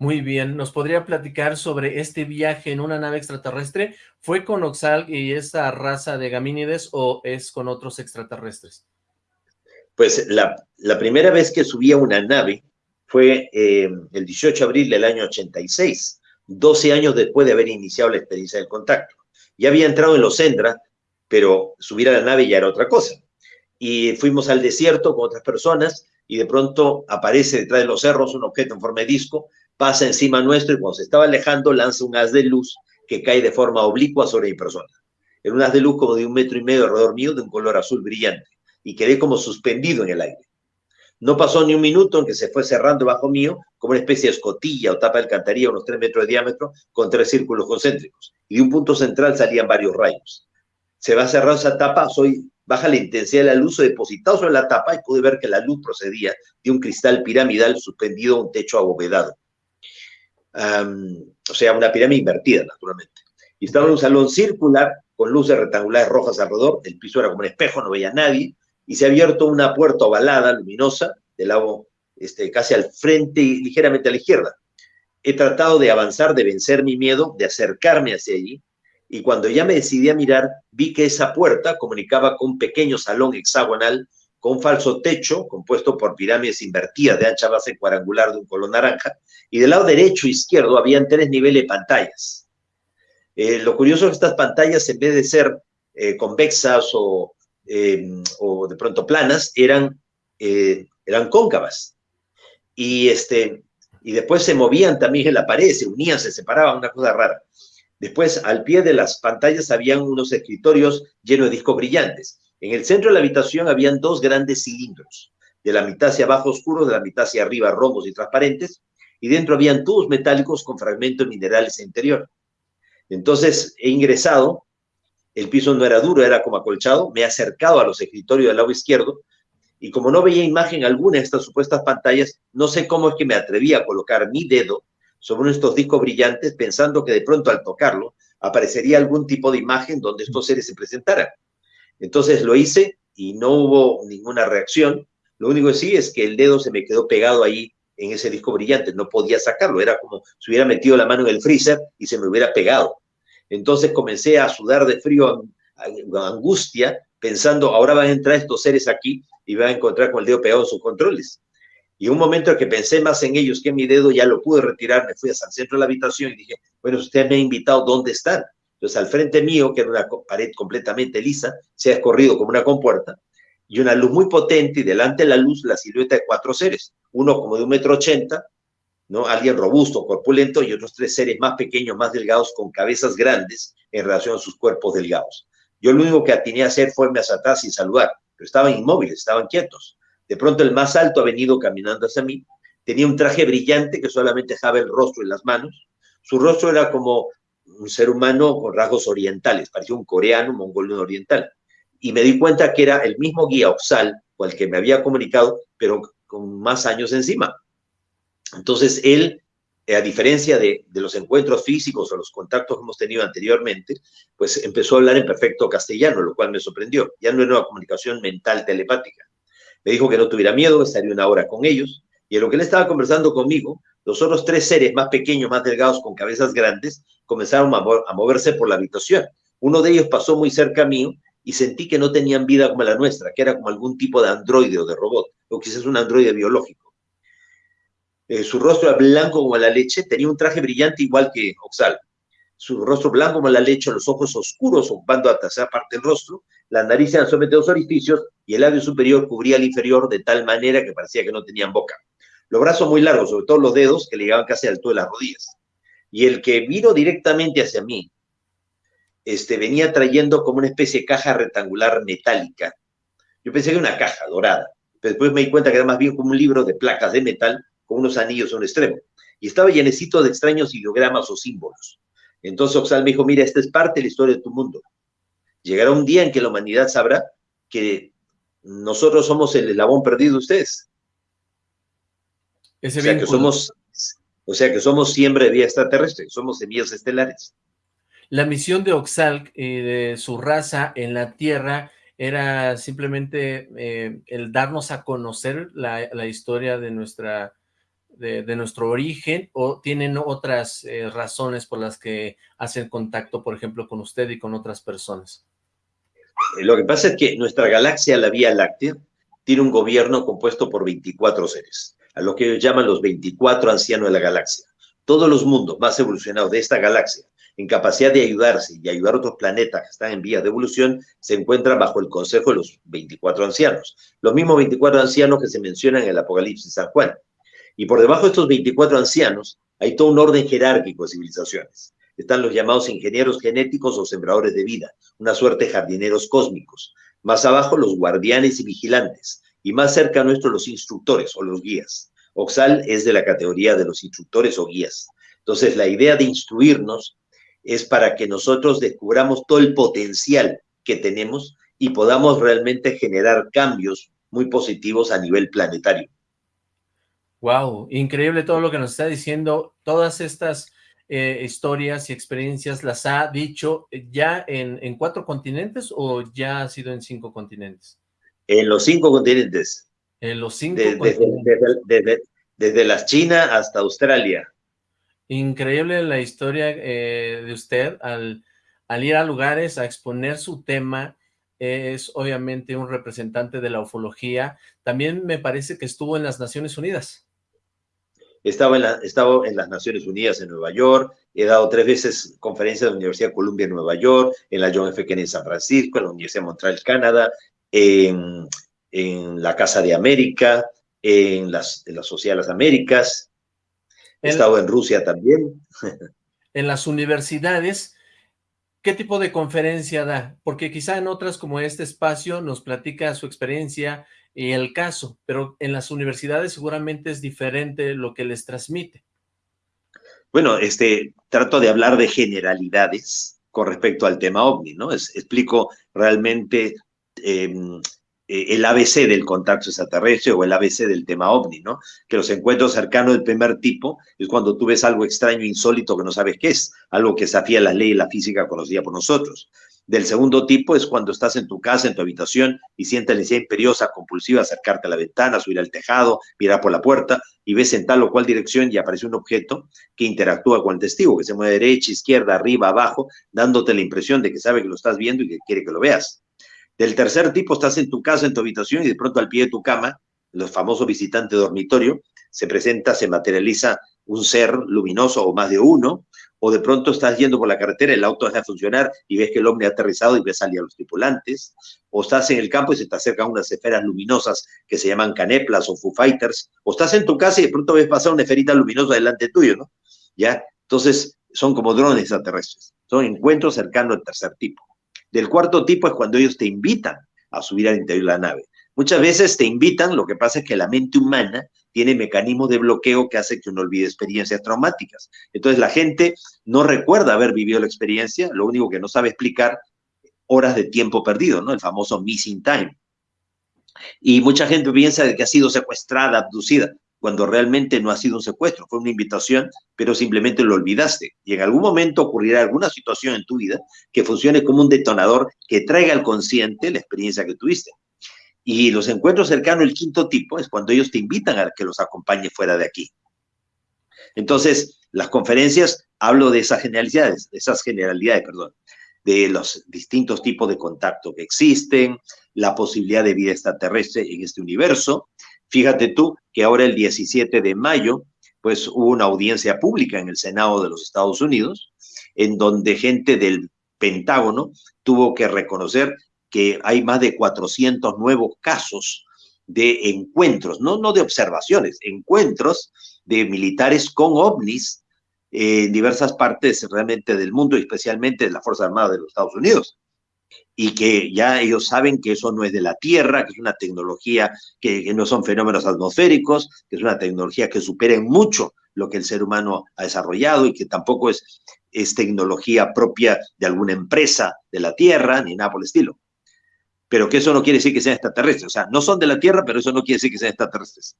Muy bien, ¿nos podría platicar sobre este viaje en una nave extraterrestre? ¿Fue con Oxal y esa raza de gamínides o es con otros extraterrestres? Pues la, primera vez que subí a una nave fue eh, el 18 de abril del año 86, 12 años después de haber iniciado la experiencia del contacto. Ya había entrado en los Endra, pero subir a la nave ya era otra cosa. Y fuimos al desierto con otras personas y de pronto aparece detrás de los cerros un objeto en forma de disco pasa encima nuestro y cuando se estaba alejando lanza un haz de luz que cae de forma oblicua sobre mi persona. Era un haz de luz como de un metro y medio alrededor mío, de un color azul brillante, y quedé como suspendido en el aire. No pasó ni un minuto en que se fue cerrando bajo mío como una especie de escotilla o tapa de alcantarilla, unos tres metros de diámetro, con tres círculos concéntricos. Y de un punto central salían varios rayos. Se va cerrando esa tapa, soy baja la intensidad de la luz, depositado sobre la tapa y pude ver que la luz procedía de un cristal piramidal suspendido a un techo abovedado o sea, una pirámide invertida, naturalmente. Y estaba en un salón circular con luces rectangulares rojas alrededor, el piso era como un espejo, no veía a nadie, y se ha abierto una puerta ovalada, luminosa, del lado este, casi al frente y ligeramente a la izquierda. He tratado de avanzar, de vencer mi miedo, de acercarme hacia allí, y cuando ya me decidí a mirar, vi que esa puerta comunicaba con un pequeño salón hexagonal con falso techo compuesto por pirámides invertidas de ancha base cuadrangular de un color naranja, y del lado derecho e izquierdo habían tres niveles de pantallas. Eh, lo curioso es que estas pantallas, en vez de ser eh, convexas o, em, o, de pronto planas, eran, eh, eran cóncavas. Y, este, y después se movían también en la pared, se unían, se separaban, una cosa rara. Después, al pie de las pantallas habían unos escritorios llenos de discos brillantes. En el centro de la habitación habían dos grandes cilindros, de la mitad hacia abajo oscuros, de la mitad hacia arriba rombos y transparentes, y dentro habían tubos metálicos con fragmentos minerales en interior. Entonces he ingresado, el piso no era duro, era como acolchado, me he acercado a los escritorios del lado izquierdo, y como no veía imagen alguna de estas supuestas pantallas, no sé cómo es que me atreví a colocar mi dedo sobre estos discos brillantes, pensando que de pronto al tocarlo aparecería algún tipo de imagen donde estos seres se presentaran. Entonces lo hice y no hubo ninguna reacción. Lo único que sí es que el dedo se me quedó pegado ahí en ese disco brillante, no podía sacarlo, era como si hubiera metido la mano en el freezer y se me hubiera pegado. Entonces comencé a sudar de frío, angustia, pensando, ahora van a entrar estos seres aquí y van a encontrar con el dedo pegado en sus controles. Y un momento en que pensé más en ellos que en mi dedo, ya lo pude retirar, me fui hasta el centro de la habitación y dije, bueno, usted me ha invitado, ¿dónde están? Entonces, al frente mío, que era una pared completamente lisa, se ha escorrido como una compuerta, y una luz muy potente, y delante de la luz la silueta de cuatro seres, uno como de un metro ochenta, ¿no? Alguien robusto, corpulento, y otros tres seres más pequeños, más delgados, con cabezas grandes en relación a sus cuerpos delgados. Yo lo único que atiné a hacer fue hacia atrás sin saludar, pero estaban inmóviles, estaban quietos. De pronto el más alto ha venido caminando hacia mí, tenía un traje brillante que solamente dejaba el rostro y las manos. Su rostro era como un ser humano con rasgos orientales, parecía un coreano, un mongoliano oriental. Y me di cuenta que era el mismo guía Oxal, con que me había comunicado, pero con más años encima. Entonces él, eh, a diferencia de, de, los encuentros físicos o los contactos que hemos tenido anteriormente, pues empezó a hablar en perfecto castellano, lo cual me sorprendió. Ya no era una comunicación mental telepática. Me dijo que no tuviera miedo, estaría una hora con ellos, y en lo que él estaba conversando conmigo, los otros tres seres más pequeños, más delgados, con cabezas grandes, comenzaron a, mo a moverse por la habitación. Uno de ellos pasó muy cerca mío y sentí que no tenían vida como la nuestra, que era como algún tipo de androide o de robot, o quizás un androide biológico. Eh, su rostro era blanco como la leche, tenía un traje brillante igual que Oxal. Su rostro blanco como la leche, los ojos oscuros ocupando la tercera parte del rostro, la nariz eran solamente dos orificios y el labio superior cubría el inferior de tal manera que parecía que no tenían boca. Los brazos muy largos, sobre todo los dedos, que le llegaban casi al alto de las rodillas. Y el que vino directamente hacia mí, este, venía trayendo como una especie de caja rectangular metálica. Yo pensé que era una caja dorada, pero después me di cuenta que era más bien como un libro de placas de metal con unos anillos a un extremo. Y estaba llenecito de extraños ideogramas o símbolos. Entonces Oxal me dijo, mira, esta es parte de la historia de tu mundo. Llegará un día en que la humanidad sabrá que nosotros somos el eslabón perdido de ustedes. Ese o, sea que somos, o sea que somos siembra de vida extraterrestre, somos semillas estelares. La misión de Oxalc y de su raza en la Tierra era simplemente eh, el darnos a conocer la, la historia de nuestra de, de, nuestro origen o tienen otras eh, razones por las que hacen contacto, por ejemplo, con usted y con otras personas? Lo que pasa es que nuestra galaxia, la Vía Láctea, tiene un gobierno compuesto por 24 seres, a lo que ellos llaman los 24 ancianos de la galaxia. Todos los mundos más evolucionados de esta galaxia, en capacidad de ayudarse y ayudar a otros planetas que están en vías de evolución, se encuentran bajo el consejo de los 24 ancianos. Los mismos 24 ancianos que se mencionan en el Apocalipsis San Juan. Y por debajo de estos 24 ancianos hay todo un orden jerárquico de civilizaciones. Están los llamados ingenieros genéticos o sembradores de vida, una suerte de jardineros cósmicos. Más abajo los guardianes y vigilantes. Y más cerca nuestro los instructores o los guías. Oxal es de la categoría de los instructores o guías. Entonces la idea de instruirnos es para que nosotros descubramos todo el potencial que tenemos y podamos realmente generar cambios muy positivos a nivel planetario. Wow, increíble todo lo que nos está diciendo. Todas estas eh, historias y experiencias las ha dicho ya en, en, cuatro continentes o ya ha sido en cinco continentes? En los cinco continentes. En los cinco desde. Desde, desde, desde, la China hasta Australia. Increíble la historia eh, de usted al, al ir a lugares a exponer su tema, es obviamente un representante de la ufología. También me parece que estuvo en las Naciones Unidas. Estaba en, la, estaba en las Naciones Unidas en Nueva York, he dado tres veces conferencias en la Universidad de Columbia en Nueva York, en la John F. Kennedy en San Francisco, en la Universidad de Montreal, Canadá, en, en la Casa de América, en, las, en la Sociedad de las Américas, he en, estado en Rusia también. En las universidades, ¿qué tipo de conferencia da? Porque quizá en otras como este espacio nos platica su experiencia y el caso, pero en las universidades seguramente es diferente lo que les transmite. Bueno, este, trato de hablar de generalidades con respecto al tema OVNI, ¿no? Es, explico realmente eh, el ABC del contacto extraterrestre o el ABC del tema OVNI, ¿no? Que los encuentros cercanos del primer tipo es cuando tú ves algo extraño, insólito, que no sabes qué es, algo que desafía las leyes de la física conocida por nosotros. del segundo tipo es cuando estás en tu casa, en tu habitación, y sientes la necesidad imperiosa, compulsiva, acercarte a la ventana, subir al tejado, mirar por la puerta, y ves en tal o cual dirección y aparece un objeto que interactúa con el testigo, que se mueve derecha, izquierda, arriba, abajo, dándote la impresión de que sabe que lo estás viendo y que quiere que lo veas. Del tercer tipo, estás en tu casa, en tu habitación, y de pronto al pie de tu cama, los famosos visitantes dormitorio, se presenta, se materializa un ser luminoso o más de uno, o de pronto estás yendo por la carretera, el auto deja de funcionar y ves que el hombre ha aterrizado y ves salir a los tripulantes, o estás en el campo y se te acercan unas esferas luminosas que se llaman caneplas o Foo Fighters, o estás en tu casa y de pronto ves pasar una esferita luminosa delante tuyo, ¿no? ¿Ya? Entonces, son como drones extraterrestres, son encuentros cercanos al tercer tipo. Del cuarto tipo es cuando ellos te invitan a subir al interior de la nave. Muchas veces te invitan, lo que pasa es que la mente humana tiene mecanismos de bloqueo que hace que uno olvide experiencias traumáticas. Entonces la gente no recuerda haber vivido la experiencia, lo único que no sabe explicar horas de tiempo perdido, ¿no? El famoso missing time. Y mucha gente piensa que ha sido secuestrada, abducida, cuando realmente no ha sido un secuestro, fue una invitación, pero simplemente lo olvidaste. Y en algún momento ocurrirá alguna situación en tu vida que funcione como un detonador que traiga al consciente la experiencia que tuviste. Y los encuentros cercanos, el quinto tipo, es cuando ellos te invitan a que los acompañe fuera de aquí. Entonces, las conferencias, hablo de esas generalidades, de esas generalidades, perdón, de los distintos tipos de contacto que existen, la posibilidad de vida extraterrestre en este universo. Fíjate tú que ahora el 17 de mayo, pues hubo una audiencia pública en el Senado de los Estados Unidos, en donde gente del Pentágono tuvo que reconocer que hay más de 400 nuevos casos de encuentros, no, no de observaciones, encuentros de militares con ovnis en diversas partes realmente del mundo, especialmente de la Fuerza Armada de los Estados Unidos. Y que ya ellos saben que eso no es de la Tierra, que es una tecnología que, no son fenómenos atmosféricos, que es una tecnología que supera en mucho lo que el ser humano ha desarrollado y que tampoco es, es tecnología propia de alguna empresa de la Tierra, ni nada por el estilo pero que eso no quiere decir que sean extraterrestres. O sea, no son de la Tierra, pero eso no quiere decir que sean extraterrestres.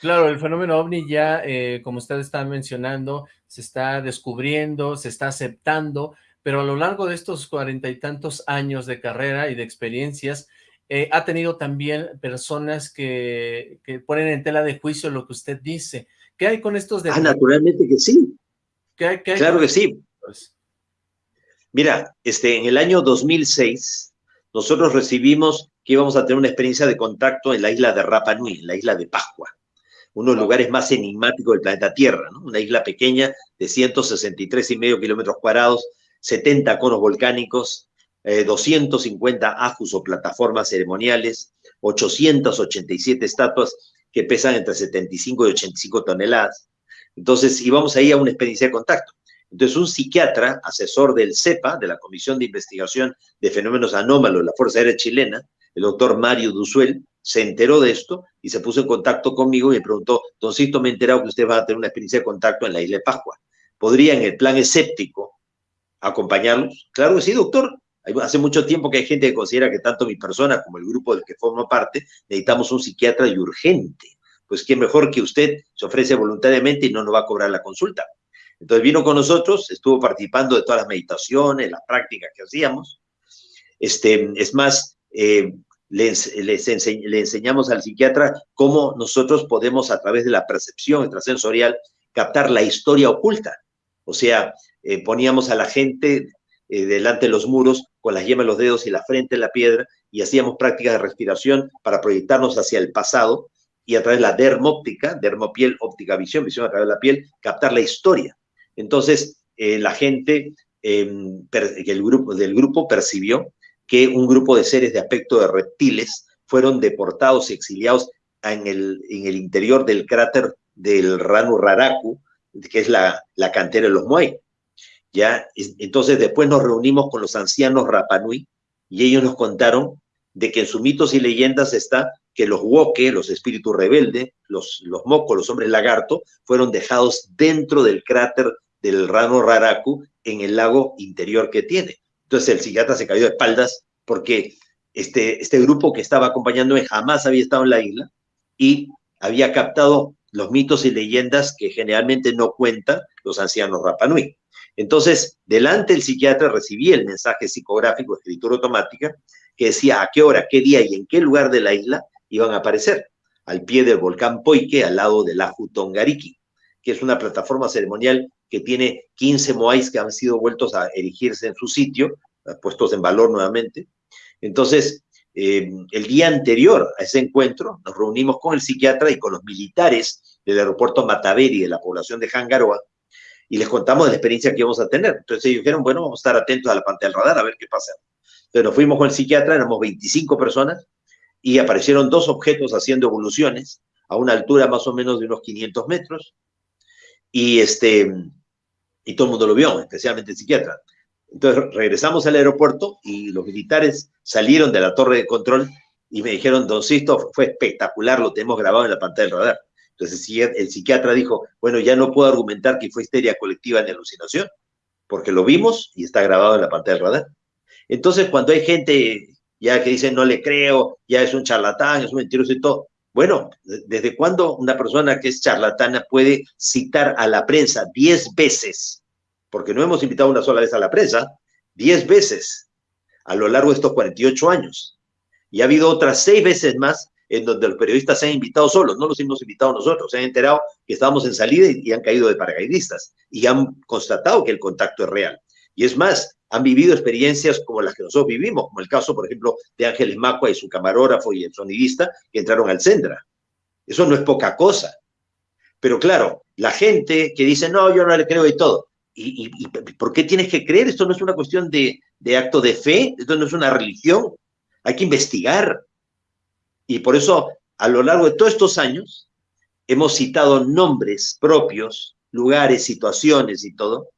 claro, el fenómeno OVNI ya, eh, como usted está mencionando, se está descubriendo, se está aceptando, pero a lo largo de estos cuarenta y tantos años de carrera y de experiencias, eh, ha tenido también personas que, que, ponen en tela de juicio lo que usted dice. ¿Qué hay con estos de... Ah, naturalmente que sí. ¿Qué hay, qué hay claro que sí. Mira, este, en el año 2006 nosotros recibimos que íbamos a tener una experiencia de contacto en la isla de Rapa Nui, en la isla de Pascua, uno de los lugares más enigmáticos del planeta Tierra, ¿no? una isla pequeña de 163 y medio kilómetros cuadrados, 70 conos volcánicos, 250 eh, ajus o plataformas ceremoniales, 887 estatuas que pesan entre 75 y 85 toneladas. Entonces íbamos ahí a una experiencia de contacto. Entonces, un psiquiatra, asesor del CEPA, de la Comisión de Investigación de Fenómenos Anómalos de la Fuerza Aérea Chilena, el doctor Mario Duzuel, se enteró de esto y se puso en contacto conmigo y me preguntó, Don Sisto, me he enterado que usted va a tener una experiencia de contacto en la isla de Pascua. ¿Podría en el plan escéptico acompañarlos? Claro que sí, doctor. Hace mucho tiempo que hay gente que considera que tanto mi persona como el grupo del que formo parte necesitamos un psiquiatra y urgente. Pues qué mejor que usted se ofrece voluntariamente y no nos va a cobrar la consulta. Entonces vino con nosotros, estuvo participando de todas las meditaciones, las prácticas que hacíamos. Este, es más, eh, les, le enseñamos al psiquiatra cómo nosotros podemos a través de la percepción extrasensorial captar la historia oculta. O sea, eh, poníamos a la gente eh, delante de los muros con las yemas de los dedos y la frente en la piedra y hacíamos prácticas de respiración para proyectarnos hacia el pasado y a través de la dermóptica, dermopiel, óptica, visión, visión a través de la piel, captar la historia. Entonces, eh, la gente em, el grupo, del grupo percibió que un grupo de seres de aspecto de reptiles fueron deportados y exiliados en el, en el interior del cráter del Ranu Raraku, que es la, la cantera de los Moai. ¿Ya? Entonces después nos reunimos con los ancianos Rapanui y ellos nos contaron de que en sus mitos y leyendas está que los woke, los espíritus rebeldes, los, los mocos, los hombres lagarto, fueron dejados dentro del cráter del rano Raraku en el lago interior que tiene. Entonces el psiquiatra se cayó de espaldas porque este, este grupo que estaba acompañándome jamás había estado en la isla y había captado los mitos y leyendas que generalmente no cuentan los ancianos Rapanui. Entonces, delante el psiquiatra recibía el mensaje psicográfico, escritura automática, que decía a qué hora, qué día y en qué lugar de la isla iban a aparecer, al pie del volcán Poike, al lado del Aju Tongariki, que es una plataforma ceremonial que tiene 15 moais que han sido vueltos a erigirse en su sitio, puestos en valor nuevamente. Entonces, eh, el día anterior a ese encuentro, nos reunimos con el psiquiatra y con los militares del aeropuerto Mataveri de la población de Jangaroa y les contamos de la experiencia que íbamos a tener. Entonces ellos dijeron, bueno, vamos a estar atentos a la pantalla del radar a ver qué pasa. Entonces nos fuimos con el psiquiatra, éramos 25 personas y aparecieron dos objetos haciendo evoluciones a una altura más o menos de unos 500 metros y, este, y todo el mundo lo vio, especialmente el psiquiatra. Entonces regresamos al aeropuerto y los militares salieron de la torre de control y me dijeron, don Sisto, fue espectacular, lo tenemos grabado en la pantalla del radar. Entonces el psiquiatra dijo, bueno, ya no puedo argumentar que fue histeria colectiva ni alucinación, porque lo vimos y está grabado en la pantalla del radar. Entonces cuando hay gente ya que dice no le creo, ya es un charlatán, es un mentiroso y todo, bueno, ¿desde cuándo una persona que es charlatana puede citar a la prensa diez veces porque no hemos invitado una sola vez a la prensa, 10 veces a lo largo de estos 48 años. Y ha habido otras seis veces más en donde los periodistas se han invitado solos, no los hemos invitado nosotros, se han enterado que estábamos en salida y, han caído de paracaidistas y han constatado que el contacto es real. Y es más, han vivido experiencias como las que nosotros vivimos, como el caso, por ejemplo, de Ángeles Macua y su camarógrafo y el sonidista que entraron al Centra. Eso no es poca cosa. Pero claro, la gente que dice, no, yo no le creo y todo, ¿Y, por qué tienes que creer? Esto no es una cuestión de, de acto de fe, esto no es una religión. Hay que investigar. Y por eso, a lo largo de todos estos años, hemos citado nombres propios, lugares, situaciones y todo.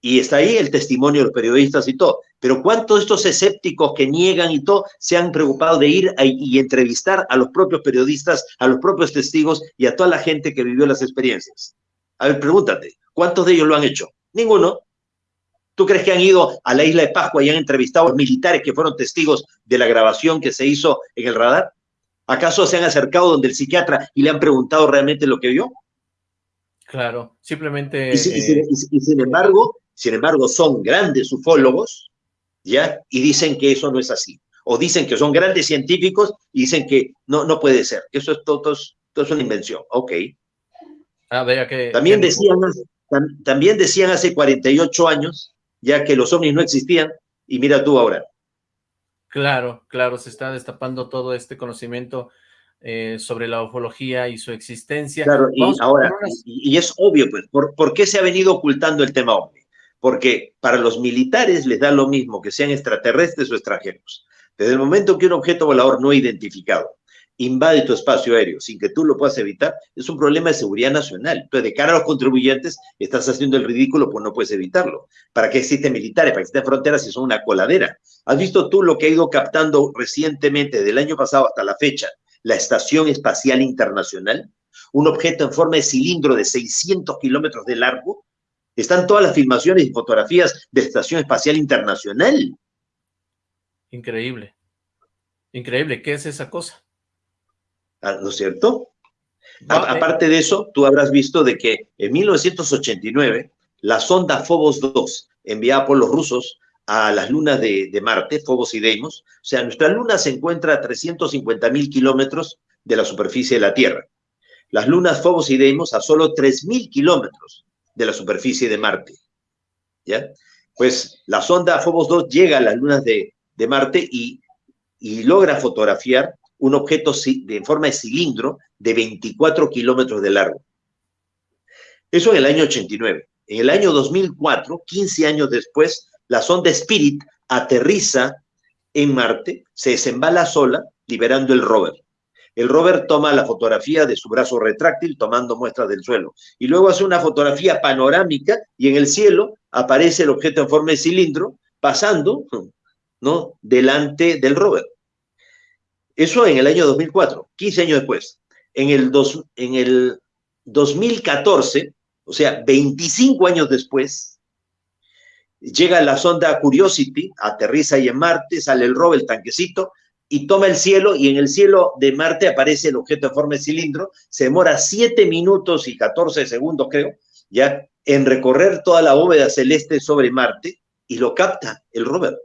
Y está ahí el testimonio de los periodistas y todo. Pero ¿cuántos de estos escépticos que niegan y todo se han preocupado de ir y entrevistar a los propios periodistas, a los propios testigos y a toda la gente que vivió las experiencias? A ver, pregúntate, ¿Cuántos de ellos lo han hecho? Ninguno. ¿Tú crees que han ido a la isla de Pascua y han entrevistado a militares que fueron testigos de la grabación que se hizo en el radar? ¿Acaso se han acercado donde el psiquiatra y le han preguntado realmente lo que vio? Claro, simplemente... Y, sin embargo, sin embargo, son grandes ufólogos, ¿ya? Y dicen que eso no es así. O dicen que son grandes científicos y dicen que no, no puede ser. Eso es todo, todo, es una invención. Ok. Ah, que... También decían, también decían hace 48 años, ya que los ovnis no existían, y mira tú ahora. Claro, claro, se está destapando todo este conocimiento eh, sobre la ufología y su existencia. Claro, y ahora, y, es obvio, pues, ¿por, qué se ha venido ocultando el tema ovni? Porque para los militares les da lo mismo que sean extraterrestres o extranjeros. Desde el momento que un objeto volador no identificado invade tu espacio aéreo sin que tú lo puedas evitar, es un problema de seguridad nacional. Entonces, de cara a los contribuyentes, estás haciendo el ridículo, pues no puedes evitarlo. ¿Para qué existen militares? ¿Para que existen fronteras si son una coladera? ¿Has visto tú lo que ha ido captando recientemente, del año pasado hasta la fecha, la Estación Espacial Internacional? Un objeto en forma de cilindro de 600 kilómetros de largo. Están todas las filmaciones y fotografías de Estación Espacial Internacional. Increíble. Increíble. ¿Qué es esa cosa? Ah, ¿no es cierto? Eh. aparte de eso, tú habrás visto de que en 1989 la sonda Phobos 2, enviada por los rusos a las lunas de, Marte, Phobos y Deimos, o sea, nuestra luna se encuentra a 350 mil kilómetros de la superficie de la Tierra. Las lunas Phobos y Deimos a solo 3 mil kilómetros de la superficie de Marte. ¿Ya? Pues la sonda Phobos 2 llega a las lunas de, Marte y, y logra fotografiar un objeto de forma de cilindro de 24 kilómetros de largo. Eso en el año 89. En el año 2004, 15 años después, la sonda Spirit aterriza en Marte, se desembala sola, liberando el rover. El rover toma la fotografía de su brazo retráctil tomando muestras del suelo y luego hace una fotografía panorámica y en el cielo aparece el objeto en forma de cilindro pasando ¿no? delante del rover. Eso en el año 2004, 15 años después. En el, dos, en el 2014, o sea, 25 años después, llega la sonda Curiosity, aterriza ahí en Marte, sale el rover, el tanquecito, y toma el cielo, y en el cielo de Marte aparece el objeto de forma de cilindro, se demora 7 minutos y 14 segundos, creo, ya en recorrer toda la bóveda celeste sobre Marte y lo capta el rover.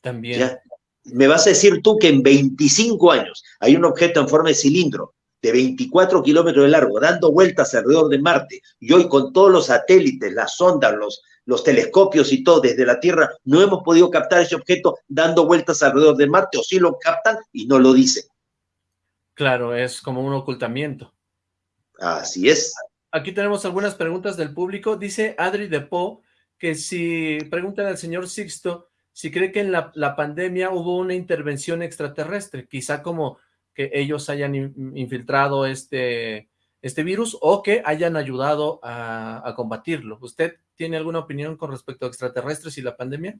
También. Me vas a decir tú que en 25 años hay un objeto en forma de cilindro de 24 kilómetros de largo, dando vueltas alrededor de Marte, y hoy con todos los satélites, las sondas, los, los telescopios y todo desde la Tierra, no hemos podido captar ese objeto dando vueltas alrededor de Marte, o sí lo captan y no lo dicen. Claro, es como un ocultamiento. Así es. Aquí tenemos algunas preguntas del público. Dice Adri de Po que si preguntan al señor Sixto si cree que en la, pandemia hubo una intervención extraterrestre, quizá como que ellos hayan infiltrado este, este virus o que hayan ayudado a, combatirlo. ¿Usted tiene alguna opinión con respecto a extraterrestres y la pandemia?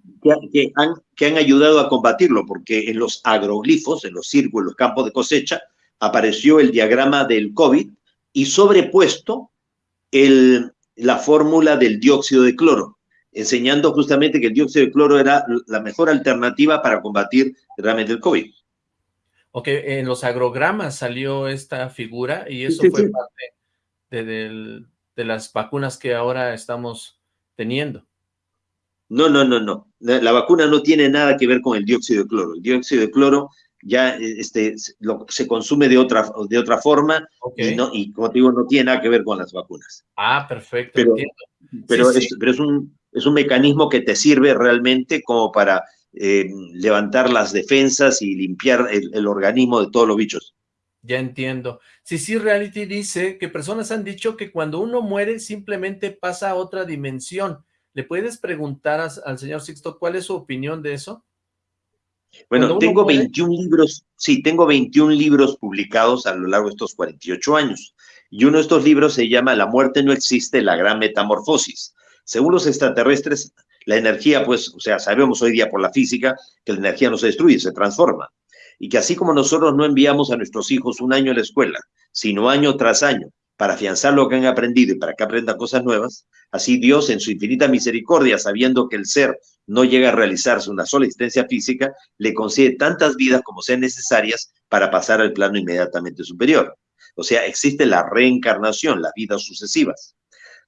Que, han, ayudado a combatirlo, porque en los agroglifos, en los círculos, los campos de cosecha, apareció el diagrama del COVID y sobrepuesto la fórmula del dióxido de cloro, enseñando justamente que el dióxido de cloro era la mejor alternativa para combatir realmente el COVID. Ok, en los agrogramas salió esta figura y eso fue parte de, las vacunas que ahora estamos teniendo. No, no, no, no. La, vacuna no tiene nada que ver con el dióxido de cloro. El dióxido de cloro ya este, lo, se consume de otra, de otra forma y, no, y, como te digo, no tiene nada que ver con las vacunas. Ah, perfecto, pero, Pero, es, pero es, un, es un mecanismo que te sirve realmente como para eh, levantar las defensas y limpiar el, organismo de todos los bichos. Ya entiendo. Sí, sí, Reality dice que personas han dicho que cuando uno muere simplemente pasa a otra dimensión. ¿Le puedes preguntar al señor Sixto cuál es su opinión de eso? Bueno, tengo 21 libros, sí, tengo 21 libros publicados a lo largo de estos 48 años. Y uno de estos libros se llama La muerte no existe, la gran metamorfosis. Según los extraterrestres, la energía, pues, o sea, sabemos hoy día por la física que la energía no se destruye, se transforma. Y que así como nosotros no enviamos a nuestros hijos un año a la escuela, sino año tras año, para afianzar lo que han aprendido y para que aprendan cosas nuevas, así Dios en su infinita misericordia, sabiendo que el ser no llega a realizarse una sola existencia física, le concede tantas vidas como sean necesarias para pasar al plano inmediatamente superior. O sea, existe la reencarnación, las vidas sucesivas.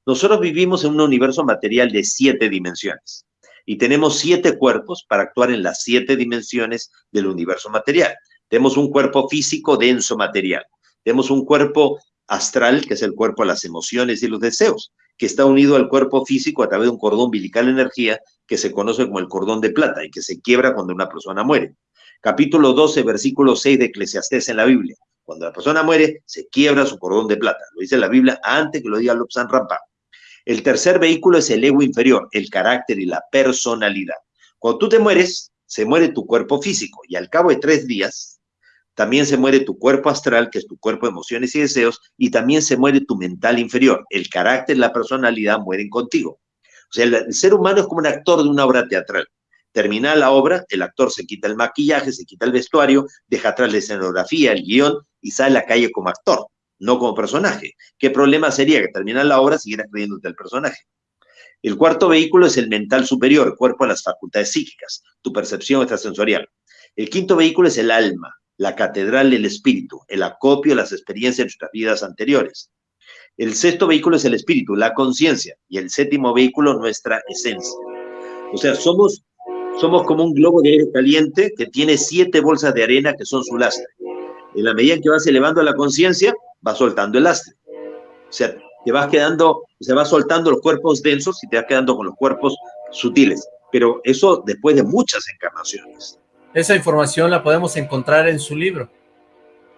Nosotros vivimos en un universo material de siete dimensiones y tenemos siete cuerpos para actuar en las siete dimensiones del universo material. Tenemos un cuerpo físico denso material, tenemos un cuerpo astral, que es el cuerpo de las emociones y los deseos, que está unido al cuerpo físico a través de un cordón umbilical de energía que se conoce como el cordón de plata y que se quiebra cuando una persona muere. Capítulo 12, versículo 6 de Eclesiastés en la Biblia. Cuando la persona muere, se quiebra su cordón de plata. Lo dice la Biblia antes que lo diga Lobsan Rampa. El tercer vehículo es el ego inferior, el carácter y la personalidad. Cuando tú te mueres, se muere tu cuerpo físico y al cabo de tres días, también se muere tu cuerpo astral, que es tu cuerpo de emociones y deseos, y también se muere tu mental inferior. El carácter la personalidad mueren contigo. O sea, el, ser humano es como un actor de una obra teatral. Termina la obra, el actor se quita el maquillaje, se quita el vestuario, deja atrás la escenografía, el guion y sale a la calle como actor no como personaje. ¿Qué problema sería que terminas la obra siguieras creyéndote el personaje? El cuarto vehículo es el mental superior, cuerpo de las facultades psíquicas, tu percepción extrasensorial. El quinto vehículo es el alma, la catedral del espíritu, el acopio de las experiencias de nuestras vidas anteriores. El sexto vehículo es el espíritu, la conciencia, y el séptimo vehículo nuestra esencia. O sea, somos, somos como un globo de aire caliente que tiene siete bolsas de arena que son su lastre. En la medida en que vas elevando la conciencia, va soltando el lastre. O sea, te vas quedando, se va soltando los cuerpos densos y te vas quedando con los cuerpos sutiles. Pero eso después de muchas encarnaciones. Esa información la podemos encontrar en su libro.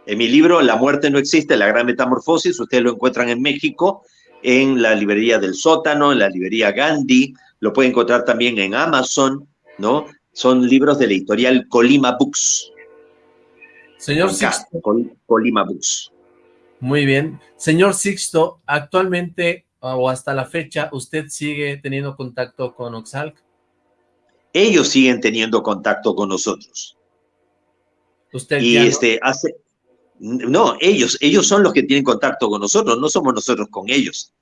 En mi libro, La muerte no existe, la gran metamorfosis, ustedes lo encuentran en México, en la librería del sótano, en la librería Gandhi, lo pueden encontrar también en Amazon, ¿no? Son libros de la editorial Colima Books. Señor Sixto. Colima Books. Muy bien. Señor Sixto, actualmente o hasta la fecha, ¿usted sigue teniendo contacto con Oxalc? Ellos siguen teniendo contacto con nosotros. ¿Usted y este, hace... No, ellos, ellos son los que tienen contacto con nosotros, no somos nosotros con ellos.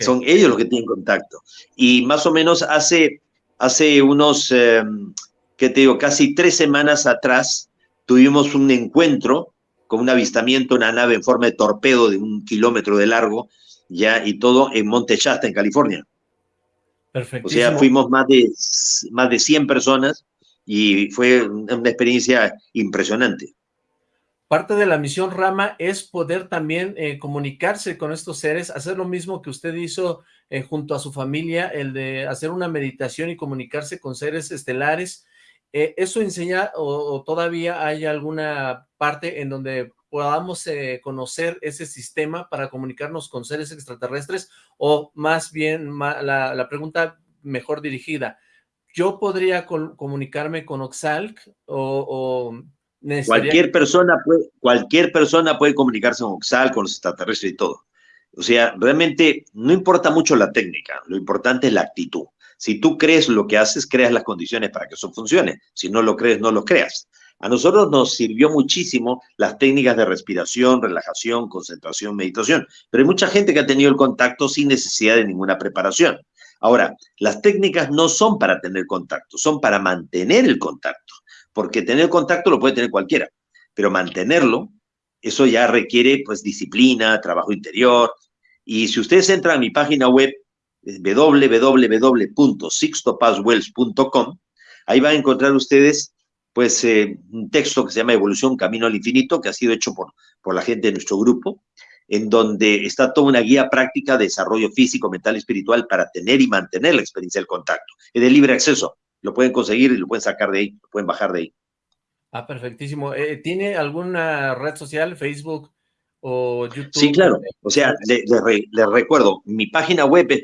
Son ellos los que tienen contacto. Y más o menos hace, hace unos, em, ¿qué te digo? Casi tres semanas atrás tuvimos un encuentro con un avistamiento, una nave en forma de torpedo de un kilómetro de largo, ya, y todo en Monte Shasta, en California. Perfecto. O sea, fuimos más de, más de 100 personas y fue una experiencia impresionante. Parte de la misión Rama es poder también eh, comunicarse con estos seres, hacer lo mismo que usted hizo eh, junto a su familia, el de hacer una meditación y comunicarse con seres estelares. Eh, ¿Eso enseña o, todavía hay alguna parte en donde podamos conocer ese sistema para comunicarnos con seres extraterrestres? O más bien, la, la pregunta mejor dirigida, ¿yo podría comunicarme con Oxalc o, Cualquier persona, puede, cualquier persona puede comunicarse con Oxalc, con los extraterrestres y todo. O sea, realmente no importa mucho la técnica, lo importante es la actitud. Si tú crees lo que haces, creas las condiciones para que eso funcione. Si no lo crees, no lo creas. A nosotros nos sirvió muchísimo las técnicas de respiración, relajación, concentración, meditación, pero hay mucha gente que ha tenido el contacto sin necesidad de ninguna preparación. Ahora, las técnicas no son para tener contacto, son para mantener el contacto, porque tener contacto lo puede tener cualquiera, pero mantenerlo, eso ya requiere pues disciplina, trabajo interior, y si ustedes entran a mi página web www.sixtopaswells.com, ahí van a encontrar ustedes pues eh, un texto que se llama Evolución Camino al Infinito, que ha sido hecho por, por la gente de nuestro grupo, en donde está toda una guía práctica de desarrollo físico, mental y espiritual para tener y mantener la experiencia del contacto. Es de libre acceso, lo pueden conseguir y lo pueden sacar de ahí, lo pueden bajar de ahí. Ah, perfectísimo. Eh, ¿Tiene alguna red social, Facebook o YouTube? Sí, claro. O sea, les recuerdo, mi página web es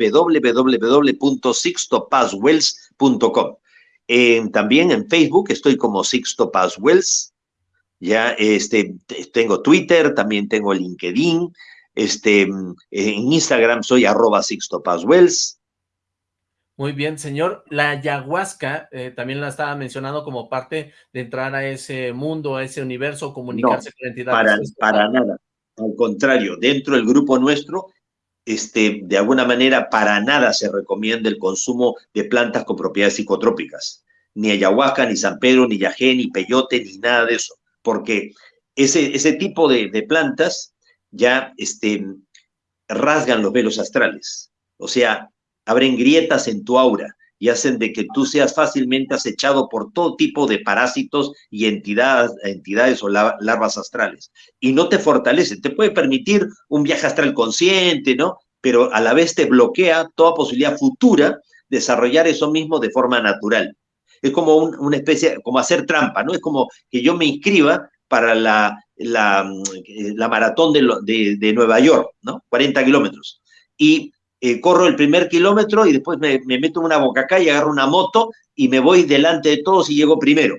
también en Facebook estoy como Sixto Paz Wells ya este, tengo Twitter, también tengo LinkedIn, este, en Instagram soy arroba Sixto Wells. Muy bien, señor. La ayahuasca eh, también la estaba mencionando como parte de entrar a ese mundo, a ese universo, comunicarse con entidades. Para, para nada. Al contrario, dentro del grupo nuestro, este, de alguna manera, para nada se recomienda el consumo de plantas con propiedades psicotrópicas. Ni ayahuasca, ni San Pedro, ni yajé, ni peyote, ni nada de eso. Porque ese, ese tipo de, plantas ya este, rasgan los velos astrales, o sea, abren grietas en tu aura y hacen de que tú seas fácilmente acechado por todo tipo de parásitos y entidades, entidades o larvas astrales. Y no te fortalece, te puede permitir un viaje astral consciente, ¿no? Pero a la vez te bloquea toda posibilidad futura de desarrollar eso mismo de forma natural es como una especie, como hacer trampa, ¿no? Es como que yo me inscriba para la, la, mm, la maratón de, de, Nueva York, ¿no? 40 kilómetros. Y eh, corro el primer kilómetro y después me, meto en una bocaca y agarro una moto y me voy delante de todos y llego primero.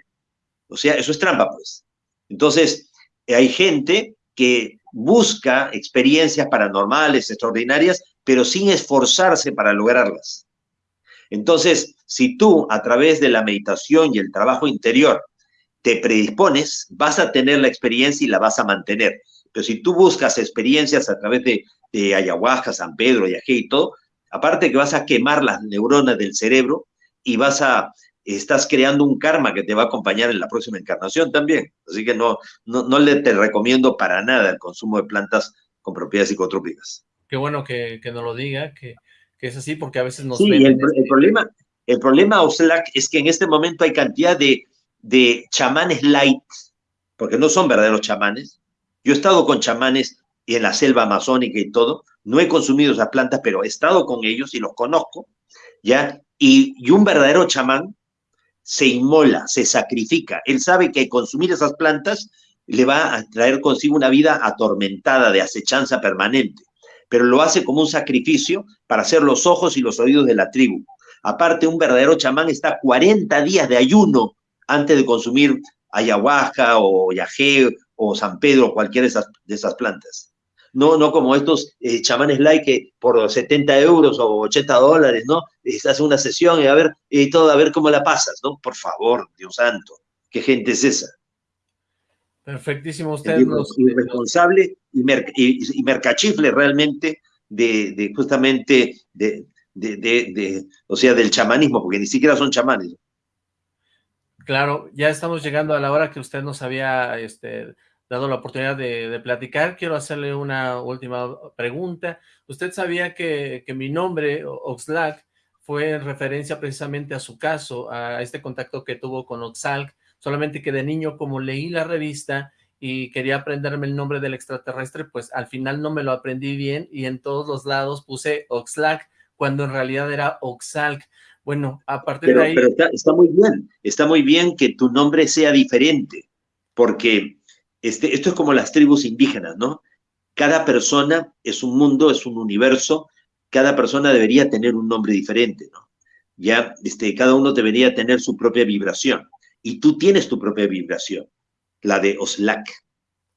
O sea, eso es trampa, pues. Entonces, hay gente que busca experiencias paranormales, extraordinarias, pero sin esforzarse para lograrlas. Entonces, si tú a través de la meditación y el trabajo interior te predispones, vas a tener la experiencia y la vas a mantener. Pero si tú buscas experiencias a través de, ayahuasca, San Pedro, Yajé y todo, aparte que vas a quemar las neuronas del cerebro y vas a, estás creando un karma que te va a acompañar en la próxima encarnación también. Así que no, no, le te recomiendo para nada el consumo de plantas con propiedades psicotrópicas. Qué bueno que, que nos lo diga, que, que, es así, porque a veces nos... Sí, el, el, este problema, el problema, Oxlack, es que en este momento hay cantidad de, de chamanes light, porque no son verdaderos chamanes. Yo he estado con chamanes y en la selva amazónica y todo, no he consumido esas plantas, pero he estado con ellos y los conozco, ¿ya? Y, y un verdadero chamán se inmola, se sacrifica. Él sabe que consumir esas plantas le va a traer consigo una vida atormentada de acechanza permanente, pero lo hace como un sacrificio para hacer los ojos y los oídos de la tribu. Aparte, un verdadero chamán está 40 días de ayuno antes de consumir ayahuasca o yajé o San Pedro cualquiera de esas, de esas plantas. No, no como estos eh, chamanes like que por 70 euros o 80 dólares, ¿no? Hace una sesión y a ver, y todo, a ver cómo la pasas, ¿no? Por favor, Dios santo, ¿qué gente es esa? Perfectísimo, usted. Irresponsable y, mercachifle realmente de, de justamente de, de, o sea, del chamanismo, porque ni siquiera son chamanes. Claro, ya estamos llegando a la hora que usted nos había este, dado la oportunidad de, platicar. Quiero hacerle una última pregunta. ¿Usted sabía que, que mi nombre, Oxlack, fue en referencia precisamente a su caso, a este contacto que tuvo con Oxalc, solamente que de niño, como leí la revista y quería aprenderme el nombre del extraterrestre, pues al final no me lo aprendí bien y en todos los lados puse Oxlack, cuando en realidad era Oxalc. Bueno, a partir de ahí... Pero está, muy bien, está muy bien que tu nombre sea diferente, porque este, esto es como las tribus indígenas, ¿no? Cada persona es un mundo, es un universo, cada persona debería tener un nombre diferente, ¿no? Ya, este, cada uno debería tener su propia vibración, y tú tienes tu propia vibración, la de Oxlack,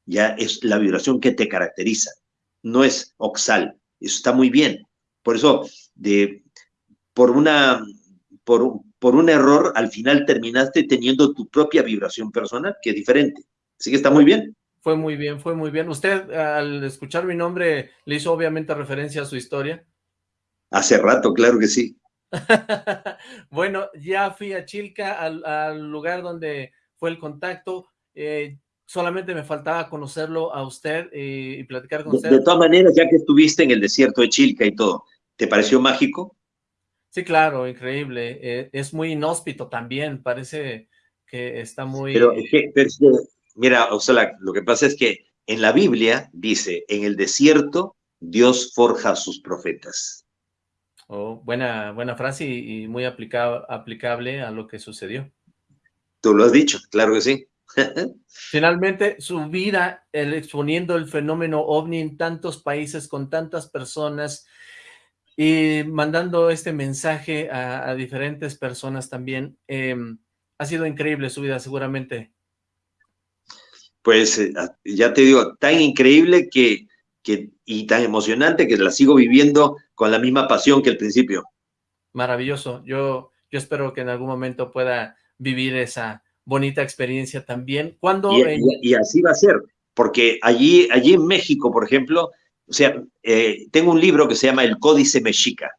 ya es la vibración que te caracteriza, no es Oxal, eso está muy bien. Por eso, de, por, una, por, por un error, al final terminaste teniendo tu propia vibración personal, que es diferente. Así que está muy bien. Fue muy bien, fue muy bien. ¿Usted, al escuchar mi nombre, le hizo obviamente referencia a su historia? Hace rato, claro que sí. bueno, ya fui a Chilca, al, lugar donde fue el contacto. Eh, solamente me faltaba conocerlo a usted eh, y platicar con usted. De todas maneras, ya que estuviste en el desierto de Chilca y todo, ¿te pareció mágico? Sí, claro, increíble. Eh, es muy inhóspito también, parece que está muy... Pero, mira, o sea, lo que pasa es que en la Biblia dice, en el desierto Dios forja a sus profetas. Oh, buena, buena frase y, muy aplicable a lo que sucedió. Tú lo has dicho, claro que sí. Finalmente, su vida el, exponiendo el fenómeno OVNI en tantos países, con tantas personas, y mandando este mensaje a, diferentes personas también. Em, ha sido increíble su vida, seguramente. Pues eh, ya te digo, tan increíble que, que, y tan emocionante que la sigo viviendo con la misma pasión que al principio. Maravilloso. Yo, yo espero que en algún momento pueda vivir esa bonita experiencia también. ¿Cuándo? Y, así va a ser, porque allí, allí en México, por ejemplo, o sea, eh, tengo un libro que se llama El Códice Mexica,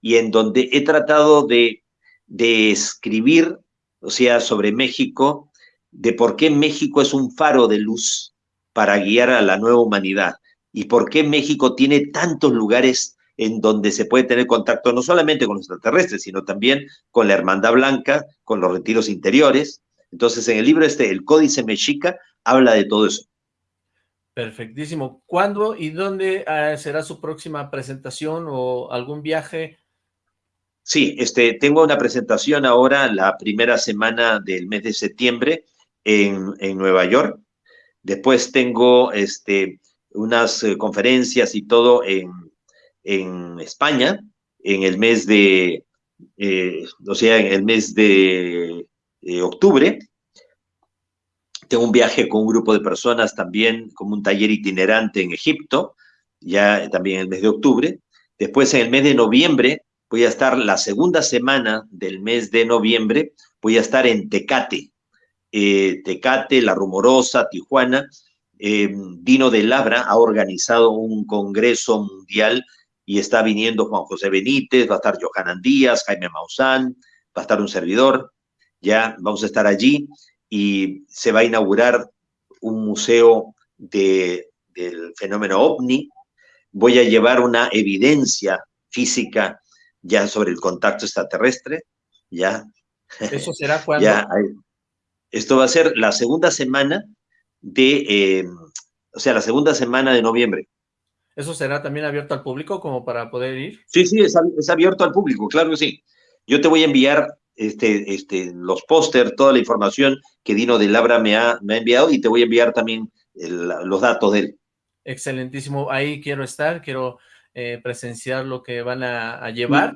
y en donde he tratado de, de escribir, o sea, sobre México, de por qué México es un faro de luz para guiar a la nueva humanidad, y por qué México tiene tantos lugares en donde se puede tener contacto no solamente con los extraterrestres, sino también con la Hermandad Blanca, con los retiros interiores. Entonces, en el libro este, El Códice Mexica, habla de todo eso. Perfectísimo. ¿Cuándo y dónde ah, será su próxima presentación o algún viaje? Sí, este, tengo una presentación ahora la primera semana del mes de septiembre en, Nueva York. Después tengo este, unas eh, conferencias y todo en, en, España en el mes de, eh, o sea, en el mes de eh, octubre tengo un viaje con un grupo de personas también, como un taller itinerante en Egipto, ya también en el mes de octubre. Después, en el mes de noviembre, voy a estar la segunda semana del mes de noviembre, voy a estar en Tecate, eh, Tecate, La Rumorosa, Tijuana. Eh, Dino de Labra ha organizado un congreso mundial y está viniendo Juan José Benítez, va a estar Johanan Díaz, Jaime Maussan, va a estar un servidor, ya vamos a estar allí y se va a inaugurar un museo de, del fenómeno ovni. Voy a llevar una evidencia física ya sobre el contacto extraterrestre, ya. ¿Eso será cuando? Esto va a ser la segunda semana de, eh, o sea, la segunda semana de noviembre. ¿Eso será también abierto al público como para poder ir? Sí, sí, es, abierto al público, claro que sí. Yo te voy a enviar este, este, los póster, toda la información que Dino de Labra me ha, me ha enviado y te voy a enviar también los datos de él. Excelentísimo, ahí quiero estar, quiero eh, presenciar lo que van a, llevar.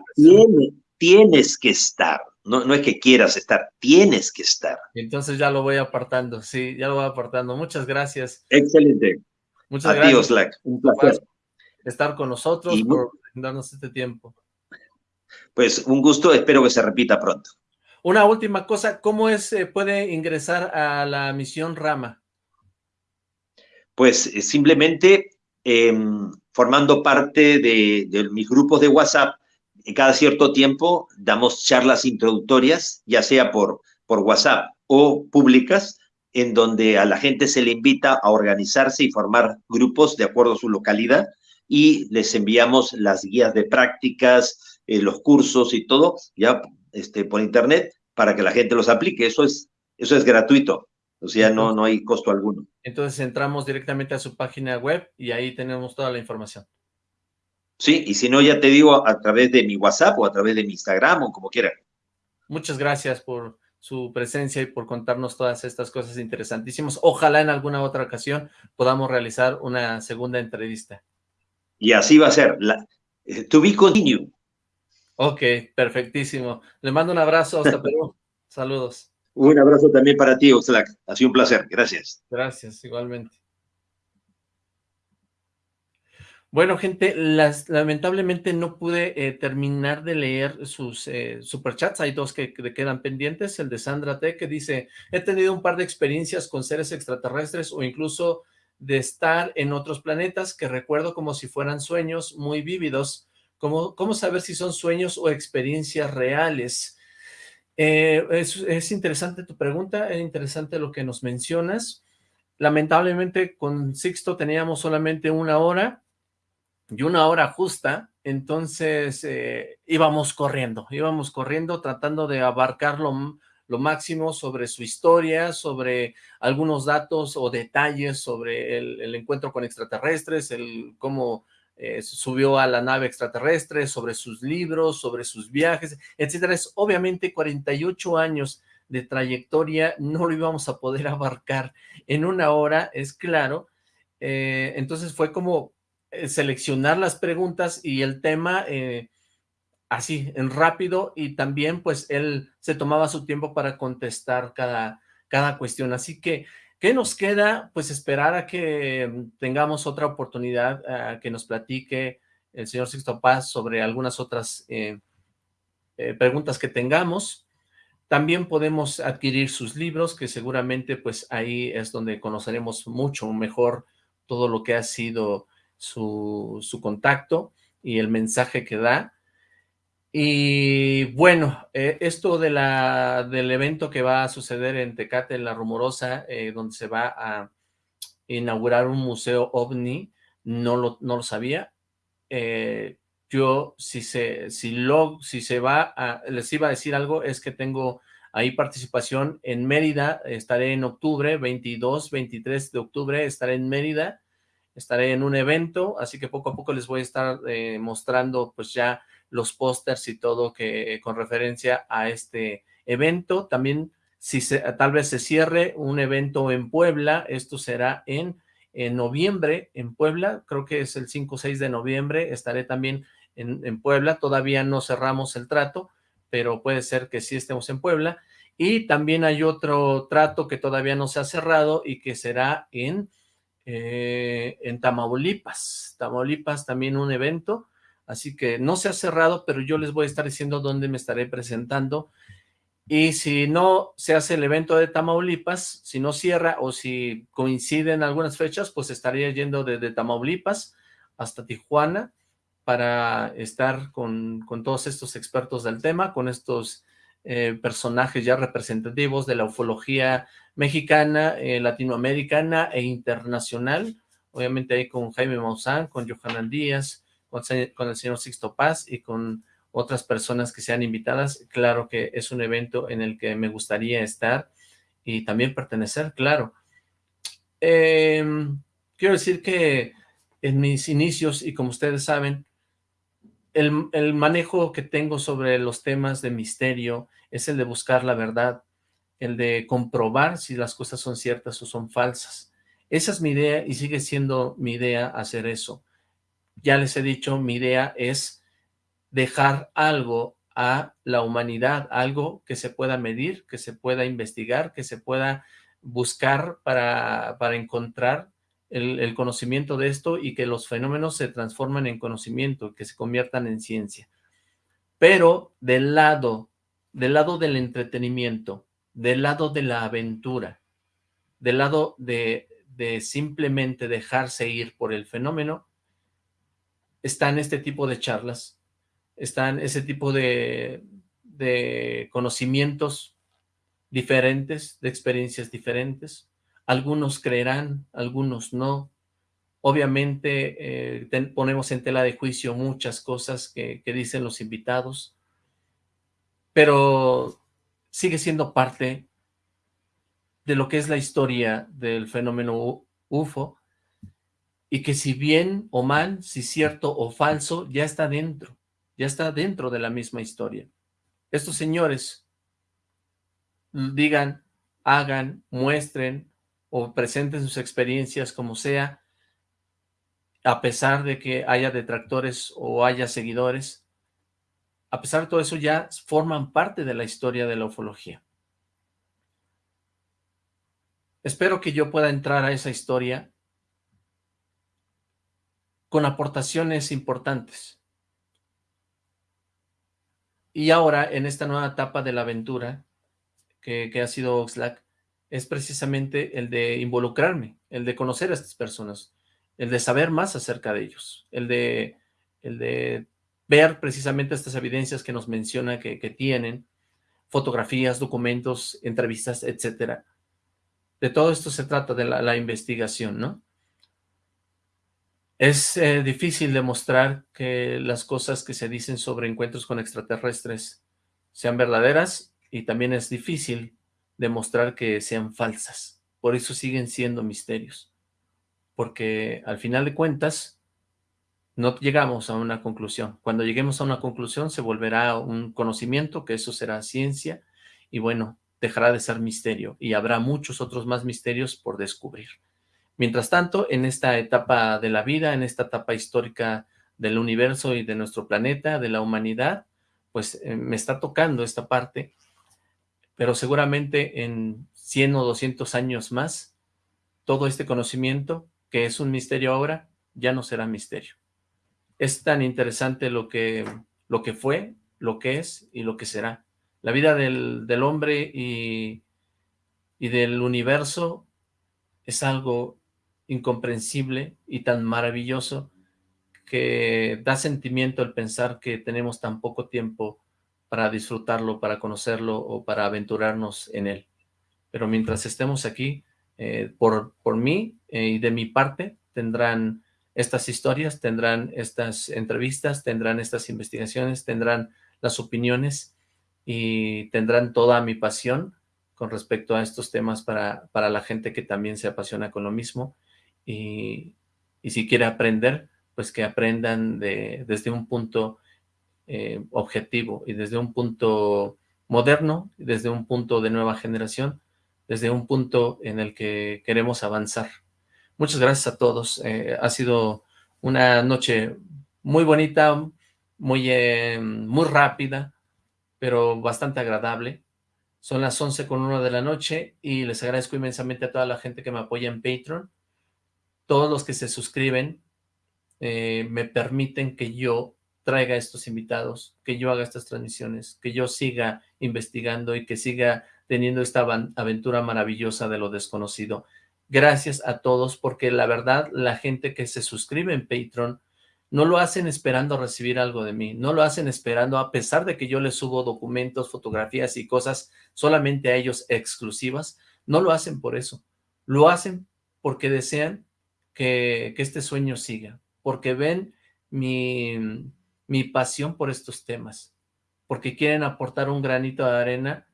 tienes que estar, no, no es que quieras estar, tienes que estar. Entonces ya lo voy apartando, sí, ya lo voy apartando. Muchas gracias. Excelente. Muchas gracias. un placer. Estar con nosotros, por darnos este tiempo pues un gusto, espero que se repita pronto. Una última cosa, ¿cómo es, eh, puede ingresar a la misión Rama? Pues eh, simplemente em, formando parte de, mis grupos de WhatsApp, cada cierto tiempo damos charlas introductorias, ya sea por, por WhatsApp o públicas, en donde a la gente se le invita a organizarse y formar grupos de acuerdo a su localidad y les enviamos las guías de prácticas, eh, los cursos y todo, ya este, por internet para que la gente los aplique. Eso es, eso es gratuito, o sea, no, no hay costo alguno. Entonces entramos directamente a su página web y ahí tenemos toda la información. Sí, y si no, ya te digo a través de mi WhatsApp o a través de mi Instagram o como quieran. Muchas gracias por su presencia y por contarnos todas estas cosas interesantísimas. Ojalá en alguna otra ocasión podamos realizar una segunda entrevista. Y así va a ser. La, eh, to be continued. Ok, perfectísimo. Le mando un abrazo hasta Perú. Saludos. Un abrazo también para ti, Oxlack. Ha sido un placer. Gracias. Gracias, igualmente. Bueno, gente, lamentablemente no pude eh, terminar de leer sus eh, superchats. Hay dos que, que, quedan pendientes. El de Sandra T, que dice, he tenido un par de experiencias con seres extraterrestres o incluso de estar en otros planetas que recuerdo como si fueran sueños muy vívidos. ¿Cómo, cómo saber si son sueños o experiencias reales? Eh, es, es, interesante tu pregunta, es interesante lo que nos mencionas. Lamentablemente con Sixto teníamos solamente una hora y una hora justa, entonces eh, íbamos corriendo, íbamos corriendo tratando de abarcar lo, máximo sobre su historia, sobre algunos datos o detalles sobre el, encuentro con extraterrestres, el cómo eh, subió a la nave extraterrestre, sobre sus libros, sobre sus viajes, etcétera. Es obviamente 48 años de trayectoria, no lo íbamos a poder abarcar en una hora, es claro. Eh, entonces fue como seleccionar las preguntas y el tema eh, así, en rápido, y también pues él se tomaba su tiempo para contestar cada, cada cuestión. Así que, ¿qué nos queda? Pues esperar a que tengamos otra oportunidad, a que nos platique el señor Sixto Paz sobre algunas otras eh, eh, preguntas que tengamos. También podemos adquirir sus libros, que seguramente pues ahí es donde conoceremos mucho mejor todo lo que ha sido su, su contacto y el mensaje que da. Y bueno, eh, esto de la, del evento que va a suceder en Tecate, en La Rumorosa, eh, donde se va a inaugurar un museo OVNI, no lo, no lo sabía. Eh, yo, si se, si, lo, si se va a, les iba a decir algo, es que tengo ahí participación en Mérida, estaré en octubre, 22, 23 de octubre, estaré en Mérida, estaré en un evento, así que poco a poco les voy a estar eh, mostrando pues ya los pósters y todo que eh, con referencia a este evento. También si se, tal vez se cierre un evento en Puebla, esto será en, en noviembre en Puebla, creo que es el 5 o 6 de noviembre, estaré también en, en Puebla, todavía no cerramos el trato, pero puede ser que sí estemos en Puebla. Y también hay otro trato que todavía no se ha cerrado y que será en eh, en Tamaulipas. Tamaulipas también un evento, así que no se ha cerrado, pero yo les voy a estar diciendo dónde me estaré presentando. Y si no se hace el evento de Tamaulipas, si no cierra o si coinciden algunas fechas, pues estaría yendo desde Tamaulipas hasta Tijuana para estar con, con todos estos expertos del tema, con estos eh, personajes ya representativos de la ufología mexicana, eh, latinoamericana e internacional, obviamente ahí con Jaime Maussan, con Johanan Díaz, con, el señor Sixto Paz y con otras personas que sean invitadas, claro que es un evento en el que me gustaría estar y también pertenecer, claro. Eh, quiero decir que en mis inicios, y como ustedes saben, el, el, manejo que tengo sobre los temas de misterio es el de buscar la verdad, el de comprobar si las cosas son ciertas o son falsas. Esa es mi idea y sigue siendo mi idea hacer eso. Ya les he dicho, mi idea es dejar algo a la humanidad, algo que se pueda medir, que se pueda investigar, que se pueda buscar para, para encontrar el, conocimiento de esto y que los fenómenos se transformen en conocimiento, que se conviertan en ciencia. Pero del lado, del entretenimiento, del lado de la aventura, del lado de, simplemente dejarse ir por el fenómeno, están este tipo de charlas, están ese tipo de conocimientos diferentes, de experiencias diferentes, algunos creerán, algunos no. Obviamente eh, ponemos en tela de juicio muchas cosas que, que dicen los invitados, pero sigue siendo parte de lo que es la historia del fenómeno UFO y que si bien o mal, si cierto o falso, ya está dentro, ya está dentro de la misma historia. Estos señores digan, hagan, muestren o presenten sus experiencias como sea, a pesar de que haya detractores o haya seguidores, a pesar de todo eso ya forman parte de la historia de la ufología. Espero que yo pueda entrar a esa historia con aportaciones importantes. Y ahora, en esta nueva etapa de la aventura que, ha sido Oxlack, es precisamente el de involucrarme, el de conocer a estas personas, el de saber más acerca de ellos, el de, el de ver precisamente estas evidencias que nos menciona que, tienen, fotografías, documentos, entrevistas, etcétera. De todo esto se trata de la, investigación, ¿no? Es eh, difícil demostrar que las cosas que se dicen sobre encuentros con extraterrestres sean verdaderas y también es difícil demostrar que sean falsas. Por eso siguen siendo misterios. Porque al final de cuentas, no llegamos a una conclusión. Cuando lleguemos a una conclusión se volverá un conocimiento, que eso será ciencia, y bueno, dejará de ser misterio, y habrá muchos otros más misterios por descubrir. Mientras tanto, en esta etapa de la vida, en esta etapa histórica del universo y de nuestro planeta, de la humanidad, pues eh, me está tocando esta parte pero seguramente en 100 o 200 años más, todo este conocimiento, que es un misterio ahora, ya no será misterio. Es tan interesante lo que, lo que fue, lo que es y lo que será. La vida del, hombre y, y del universo es algo incomprensible y tan maravilloso que da sentimiento el pensar que tenemos tan poco tiempo para disfrutarlo, para conocerlo o para aventurarnos en él. Pero mientras estemos aquí, eh, por, por mí eh, y de mi parte, tendrán estas historias, tendrán estas entrevistas, tendrán estas investigaciones, tendrán las opiniones y tendrán toda mi pasión con respecto a estos temas para, para la gente que también se apasiona con lo mismo y, y si quiere aprender, pues que aprendan de, desde un punto eh, objetivo y desde un punto moderno, desde un punto de nueva generación, desde un punto en el que queremos avanzar. Muchas gracias a todos. Eh, ha sido una noche muy bonita, muy, eh, muy rápida, pero bastante agradable. Son las 11 con 1 de la noche y les agradezco inmensamente a toda la gente que me apoya en Patreon. Todos los que se suscriben me permiten que yo traiga estos invitados, que yo haga estas transmisiones, que yo siga investigando y que siga teniendo esta aventura maravillosa de lo desconocido. Gracias a todos, porque la verdad, la gente que se suscribe en Patreon, no lo hacen esperando recibir algo de mí, no lo hacen esperando, a pesar de que yo les subo documentos, fotografías y cosas solamente a ellos exclusivas, no lo hacen por eso, lo hacen porque desean que, que este sueño siga, porque ven mi, mi pasión por estos temas, porque quieren aportar un granito de arena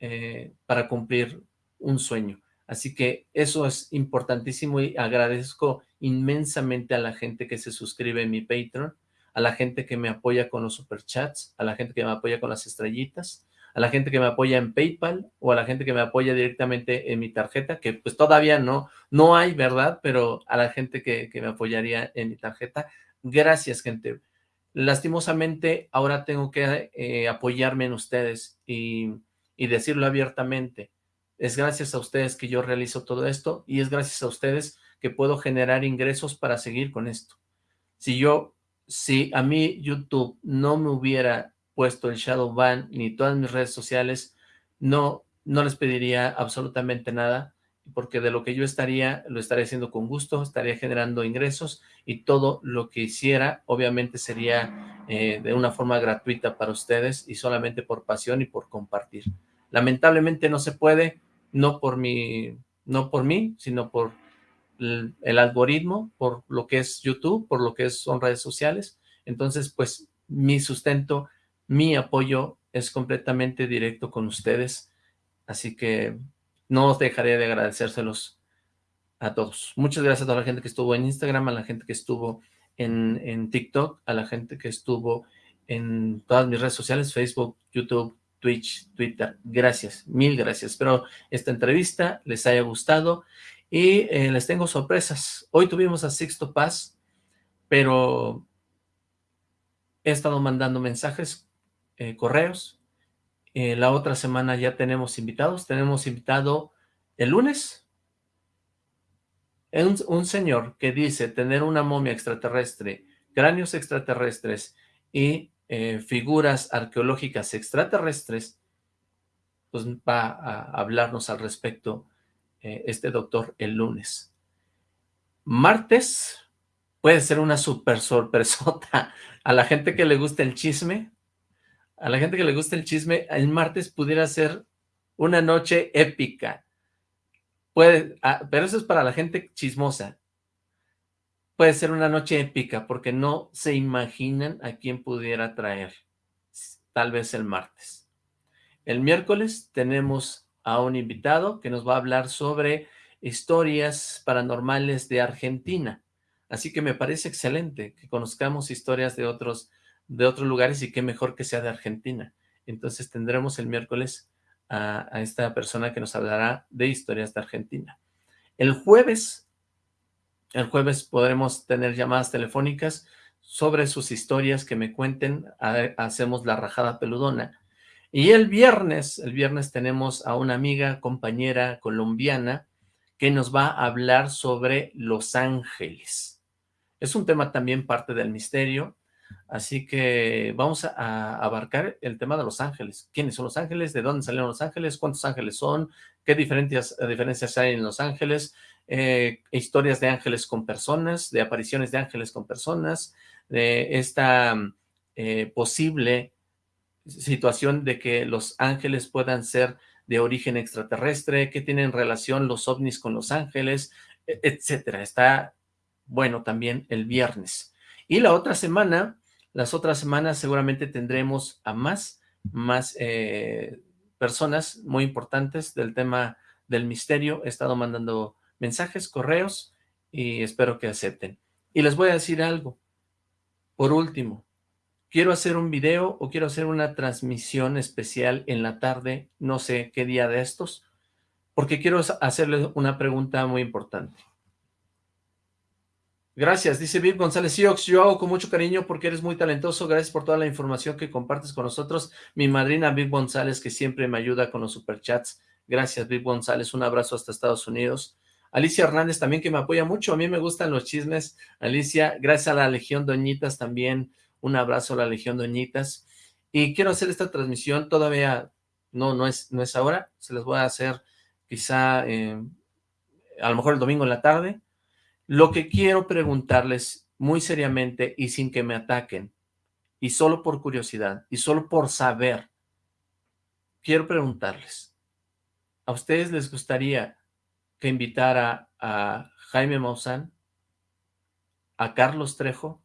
eh, para cumplir un sueño. Así que eso es importantísimo y agradezco inmensamente a la gente que se suscribe en mi Patreon, a la gente que me apoya con los superchats, a la gente que me apoya con las estrellitas, a la gente que me apoya en PayPal o a la gente que me apoya directamente en mi tarjeta, que pues todavía no, no hay, ¿verdad? Pero a la gente que, que me apoyaría en mi tarjeta, gracias, gente. Lastimosamente, ahora tengo que eh, apoyarme en ustedes y, y decirlo abiertamente. Es gracias a ustedes que yo realizo todo esto y es gracias a ustedes que puedo generar ingresos para seguir con esto. Si yo, si a mí YouTube no me hubiera puesto el shadow ban ni todas mis redes sociales, no, no les pediría absolutamente nada porque de lo que yo estaría, lo estaría haciendo con gusto, estaría generando ingresos y todo lo que hiciera obviamente sería eh, de una forma gratuita para ustedes y solamente por pasión y por compartir. Lamentablemente no se puede, no por mi no por mí, sino por el, el algoritmo, por lo que es YouTube, por lo que son redes sociales. Entonces, pues, mi sustento, mi apoyo es completamente directo con ustedes. Así que no os dejaré de agradecérselos a todos. Muchas gracias a toda la gente que estuvo en Instagram, a la gente que estuvo en, en TikTok, a la gente que estuvo en todas mis redes sociales, Facebook, YouTube, Twitch, Twitter. Gracias, mil gracias. Espero esta entrevista les haya gustado y eh, les tengo sorpresas. Hoy tuvimos a Sixto Paz, pero he estado mandando mensajes, eh, correos. Eh, la otra semana ya tenemos invitados. Tenemos invitado el lunes un, señor que dice tener una momia extraterrestre, cráneos extraterrestres y eh, figuras arqueológicas extraterrestres, pues va a hablarnos al respecto eh, este doctor el lunes. Martes puede ser una super sorpresota a la gente que le gusta el chisme, a la gente que le gusta el chisme, el martes pudiera ser una noche épica. Puede, ah, pero eso es para la gente chismosa puede ser una noche épica porque no se imaginan a quién pudiera traer, tal vez el martes. El miércoles tenemos a un invitado que nos va a hablar sobre historias paranormales de Argentina. Así que me parece excelente que conozcamos historias de otros, de otros lugares y qué mejor que sea de Argentina. Entonces tendremos el miércoles a, esta persona que nos hablará de historias de Argentina. El jueves el jueves podremos tener llamadas telefónicas sobre sus historias que me cuenten, hacemos la rajada peludona. Y el viernes, el viernes tenemos a una amiga, compañera colombiana, que nos va a hablar sobre Los Ángeles. Es un tema también parte del misterio, así que vamos a, abarcar el tema de Los Ángeles. ¿Quiénes son Los Ángeles? ¿De dónde salieron Los Ángeles? ¿Cuántos ángeles son? ¿Qué diferencias, diferencias hay en Los Ángeles? Eh, historias de ángeles con personas, de apariciones de ángeles con personas, de esta eh, posible situación de que los ángeles puedan ser de origen extraterrestre, que tienen relación los ovnis con los ángeles, e, etcétera. Está bueno también el viernes. Y la otra semana, las otras semanas seguramente tendremos a más, más eh, personas muy importantes del tema del misterio. He estado mandando mensajes, correos, y espero que acepten. Y les voy a decir algo. Por último, quiero hacer un video o quiero hacer una transmisión especial en la tarde, no sé qué día de estos, porque quiero hacerles una pregunta muy importante. Gracias, dice Viv González. Siox, yo hago con mucho cariño porque eres muy talentoso, gracias por toda la información que compartes con nosotros, mi madrina Viv González que siempre me ayuda con los superchats, gracias Viv González, un abrazo hasta Estados Unidos, Alicia Hernández también que me apoya mucho, a mí me gustan los chismes, Alicia, gracias a la Legión Doñitas también, un abrazo a la Legión Doñitas, y quiero hacer esta transmisión, todavía no, no, es, no es ahora, se les voy a hacer quizá eh, a lo mejor el domingo en la tarde, lo que quiero preguntarles muy seriamente y sin que me ataquen, y solo por curiosidad, y solo por saber, quiero preguntarles, ¿a ustedes les gustaría que invitara a Jaime Maussan, a Carlos Trejo,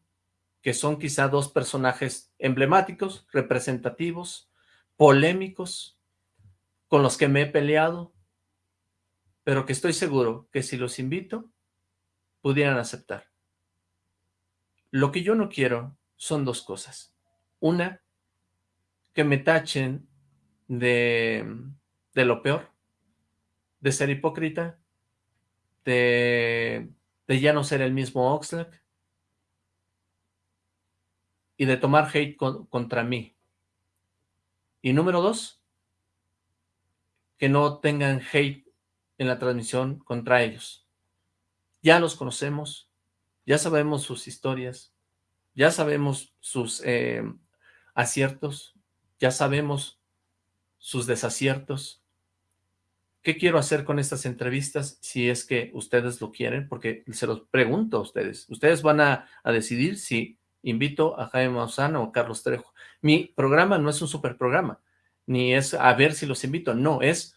que son quizá dos personajes emblemáticos, representativos, polémicos, con los que me he peleado, pero que estoy seguro que si los invito, pudieran aceptar. Lo que yo no quiero son dos cosas. Una, que me tachen de, de lo peor, de ser hipócrita, de, ya no ser el mismo Oxlack y de tomar hate contra mí. Y número dos, que no tengan hate en la transmisión contra ellos. Ya los conocemos, ya sabemos sus historias, ya sabemos sus eh, aciertos, ya sabemos sus desaciertos, ¿Qué quiero hacer con estas entrevistas si es que ustedes lo quieren? Porque se los pregunto a ustedes. Ustedes van a, decidir si invito a Jaime Maussan o a Carlos Trejo. Mi programa no es un super programa, ni es a ver si los invito. No, es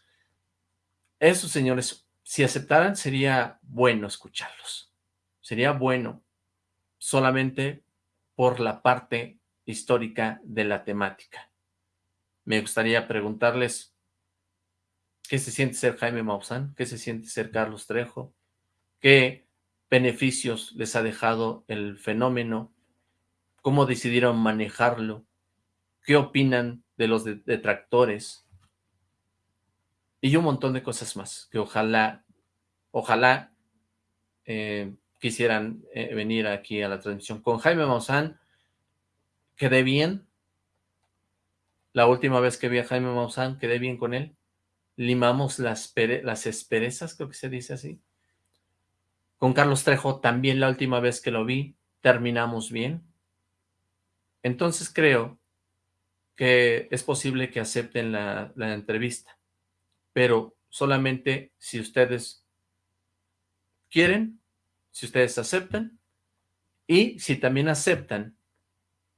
eso, señores, si aceptaran, sería bueno escucharlos. Sería bueno solamente por la parte histórica de la temática. Me gustaría preguntarles qué se siente ser Jaime Maussan, qué se siente ser Carlos Trejo, qué beneficios les ha dejado el fenómeno, cómo decidieron manejarlo, qué opinan de los detractores y un montón de cosas más que ojalá, ojalá eh, quisieran eh, venir aquí a la transmisión. Con Jaime Maussan quedé bien. La última vez que vi a Jaime Maussan quedé bien con él. Limamos las, las esperezas, creo que se dice así. Con Carlos Trejo también la última vez que lo vi terminamos bien. Entonces creo que es posible que acepten la, la entrevista, pero solamente si ustedes quieren, si ustedes aceptan, y si también aceptan,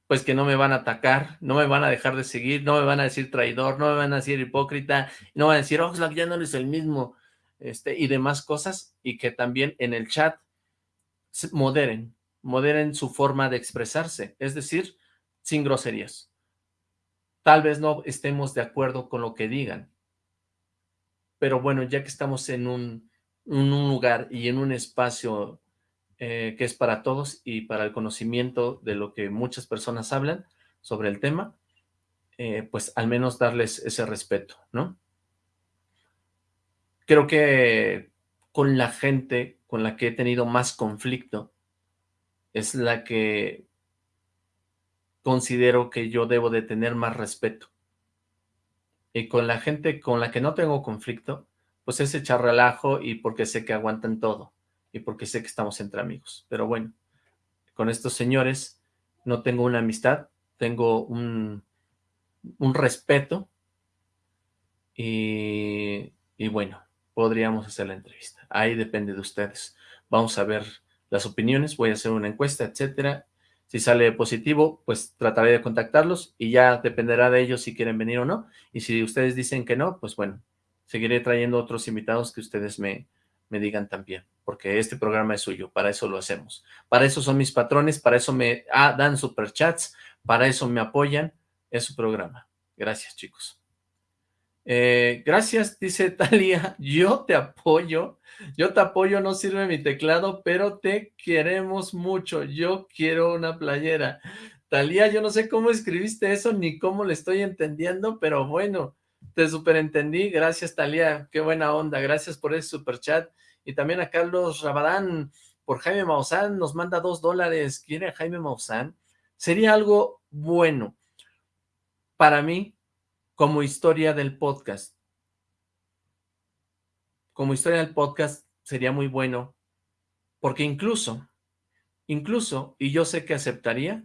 pues que no me van a atacar, no me van a dejar de seguir, no me van a decir traidor, no me van a decir hipócrita, no van a decir, Oxlack, ya no eres el mismo, este, y demás cosas, y que también en el chat moderen, moderen su forma de expresarse, es decir, sin groserías. Tal vez no estemos de acuerdo con lo que digan, pero bueno, ya que estamos en un, un lugar y en un espacio eh, que es para todos y para el conocimiento de lo que muchas personas hablan sobre el tema, eh, pues al menos darles ese respeto, ¿no? Creo que con la gente con la que he tenido más conflicto es la que considero que yo debo de tener más respeto. Y con la gente con la que no tengo conflicto, pues es echar relajo y porque sé que aguantan todo y porque sé que estamos entre amigos. Pero bueno, con estos señores no tengo una amistad, tengo un, un respeto y, y bueno, podríamos hacer la entrevista. Ahí depende de ustedes. Vamos a ver las opiniones, voy a hacer una encuesta, etcétera. Si sale positivo, pues trataré de contactarlos y ya dependerá de ellos si quieren venir o no. Y si ustedes dicen que no, pues bueno, seguiré trayendo otros invitados que ustedes me, me digan también, porque este programa es suyo, para eso lo hacemos. Para eso son mis patrones, para eso me ah, dan superchats, para eso me apoyan, es su programa. Gracias, chicos. Eh, gracias, dice Talia, yo te apoyo, yo te apoyo, no sirve mi teclado, pero te queremos mucho, yo quiero una playera. Talía, yo no sé cómo escribiste eso, ni cómo le estoy entendiendo, pero bueno, te superentendí, gracias Talía, qué buena onda, gracias por ese super chat, y también a Carlos Rabadán, por Jaime Maussan, nos manda dos dólares, ¿quiere Jaime Maussan? Sería algo bueno para mí, como historia del podcast. Como historia del podcast sería muy bueno, porque incluso, incluso, y yo sé que aceptaría,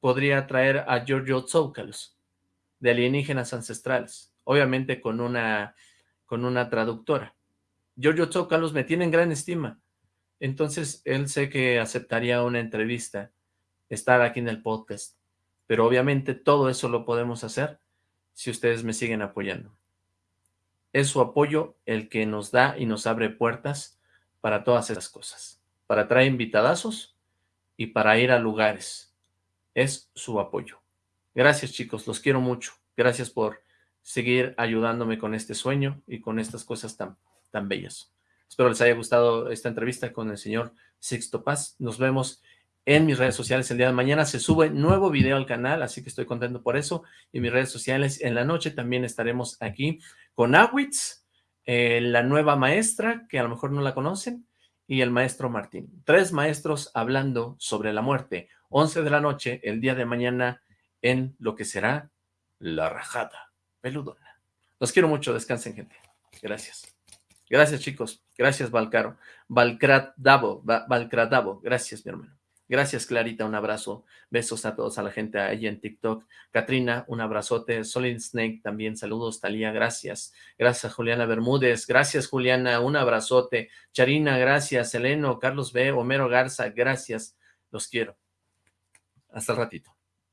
podría traer a Giorgio Tsoukalos, de alienígenas ancestrales, obviamente con una, con una traductora. Giorgio Tsoukalos me tiene en gran estima, entonces él sé que aceptaría una entrevista, estar aquí en el podcast, pero obviamente todo eso lo podemos hacer si ustedes me siguen apoyando. Es su apoyo el que nos da y nos abre puertas para todas esas cosas, para traer invitadazos y para ir a lugares. Es su apoyo. Gracias chicos, los quiero mucho. Gracias por seguir ayudándome con este sueño y con estas cosas tan, tan bellas. Espero les haya gustado esta entrevista con el señor Sixto Paz. Nos vemos en mis redes sociales el día de mañana. Se sube nuevo video al canal, así que estoy contento por eso. Y mis redes sociales en la noche también estaremos aquí con Awitz, eh, la nueva maestra, que a lo mejor no la conocen, y el maestro Martín. Tres maestros hablando sobre la muerte. 11 de la noche, el día de mañana, en lo que será La Rajada Peludona. Los quiero mucho, descansen, gente. Gracias. Gracias, chicos. Gracias, Valcaro. Valcradavo, Valcradavo. Gracias, mi hermano. Gracias, Clarita, un abrazo. Besos a todos, a la gente ahí en TikTok. Katrina, un abrazote. Solid Snake, también saludos. Talía, gracias. Gracias, Juliana Bermúdez. Gracias, Juliana, un abrazote. Charina, gracias. Eleno, Carlos B., Homero Garza, gracias. Los quiero. Hasta el ratito.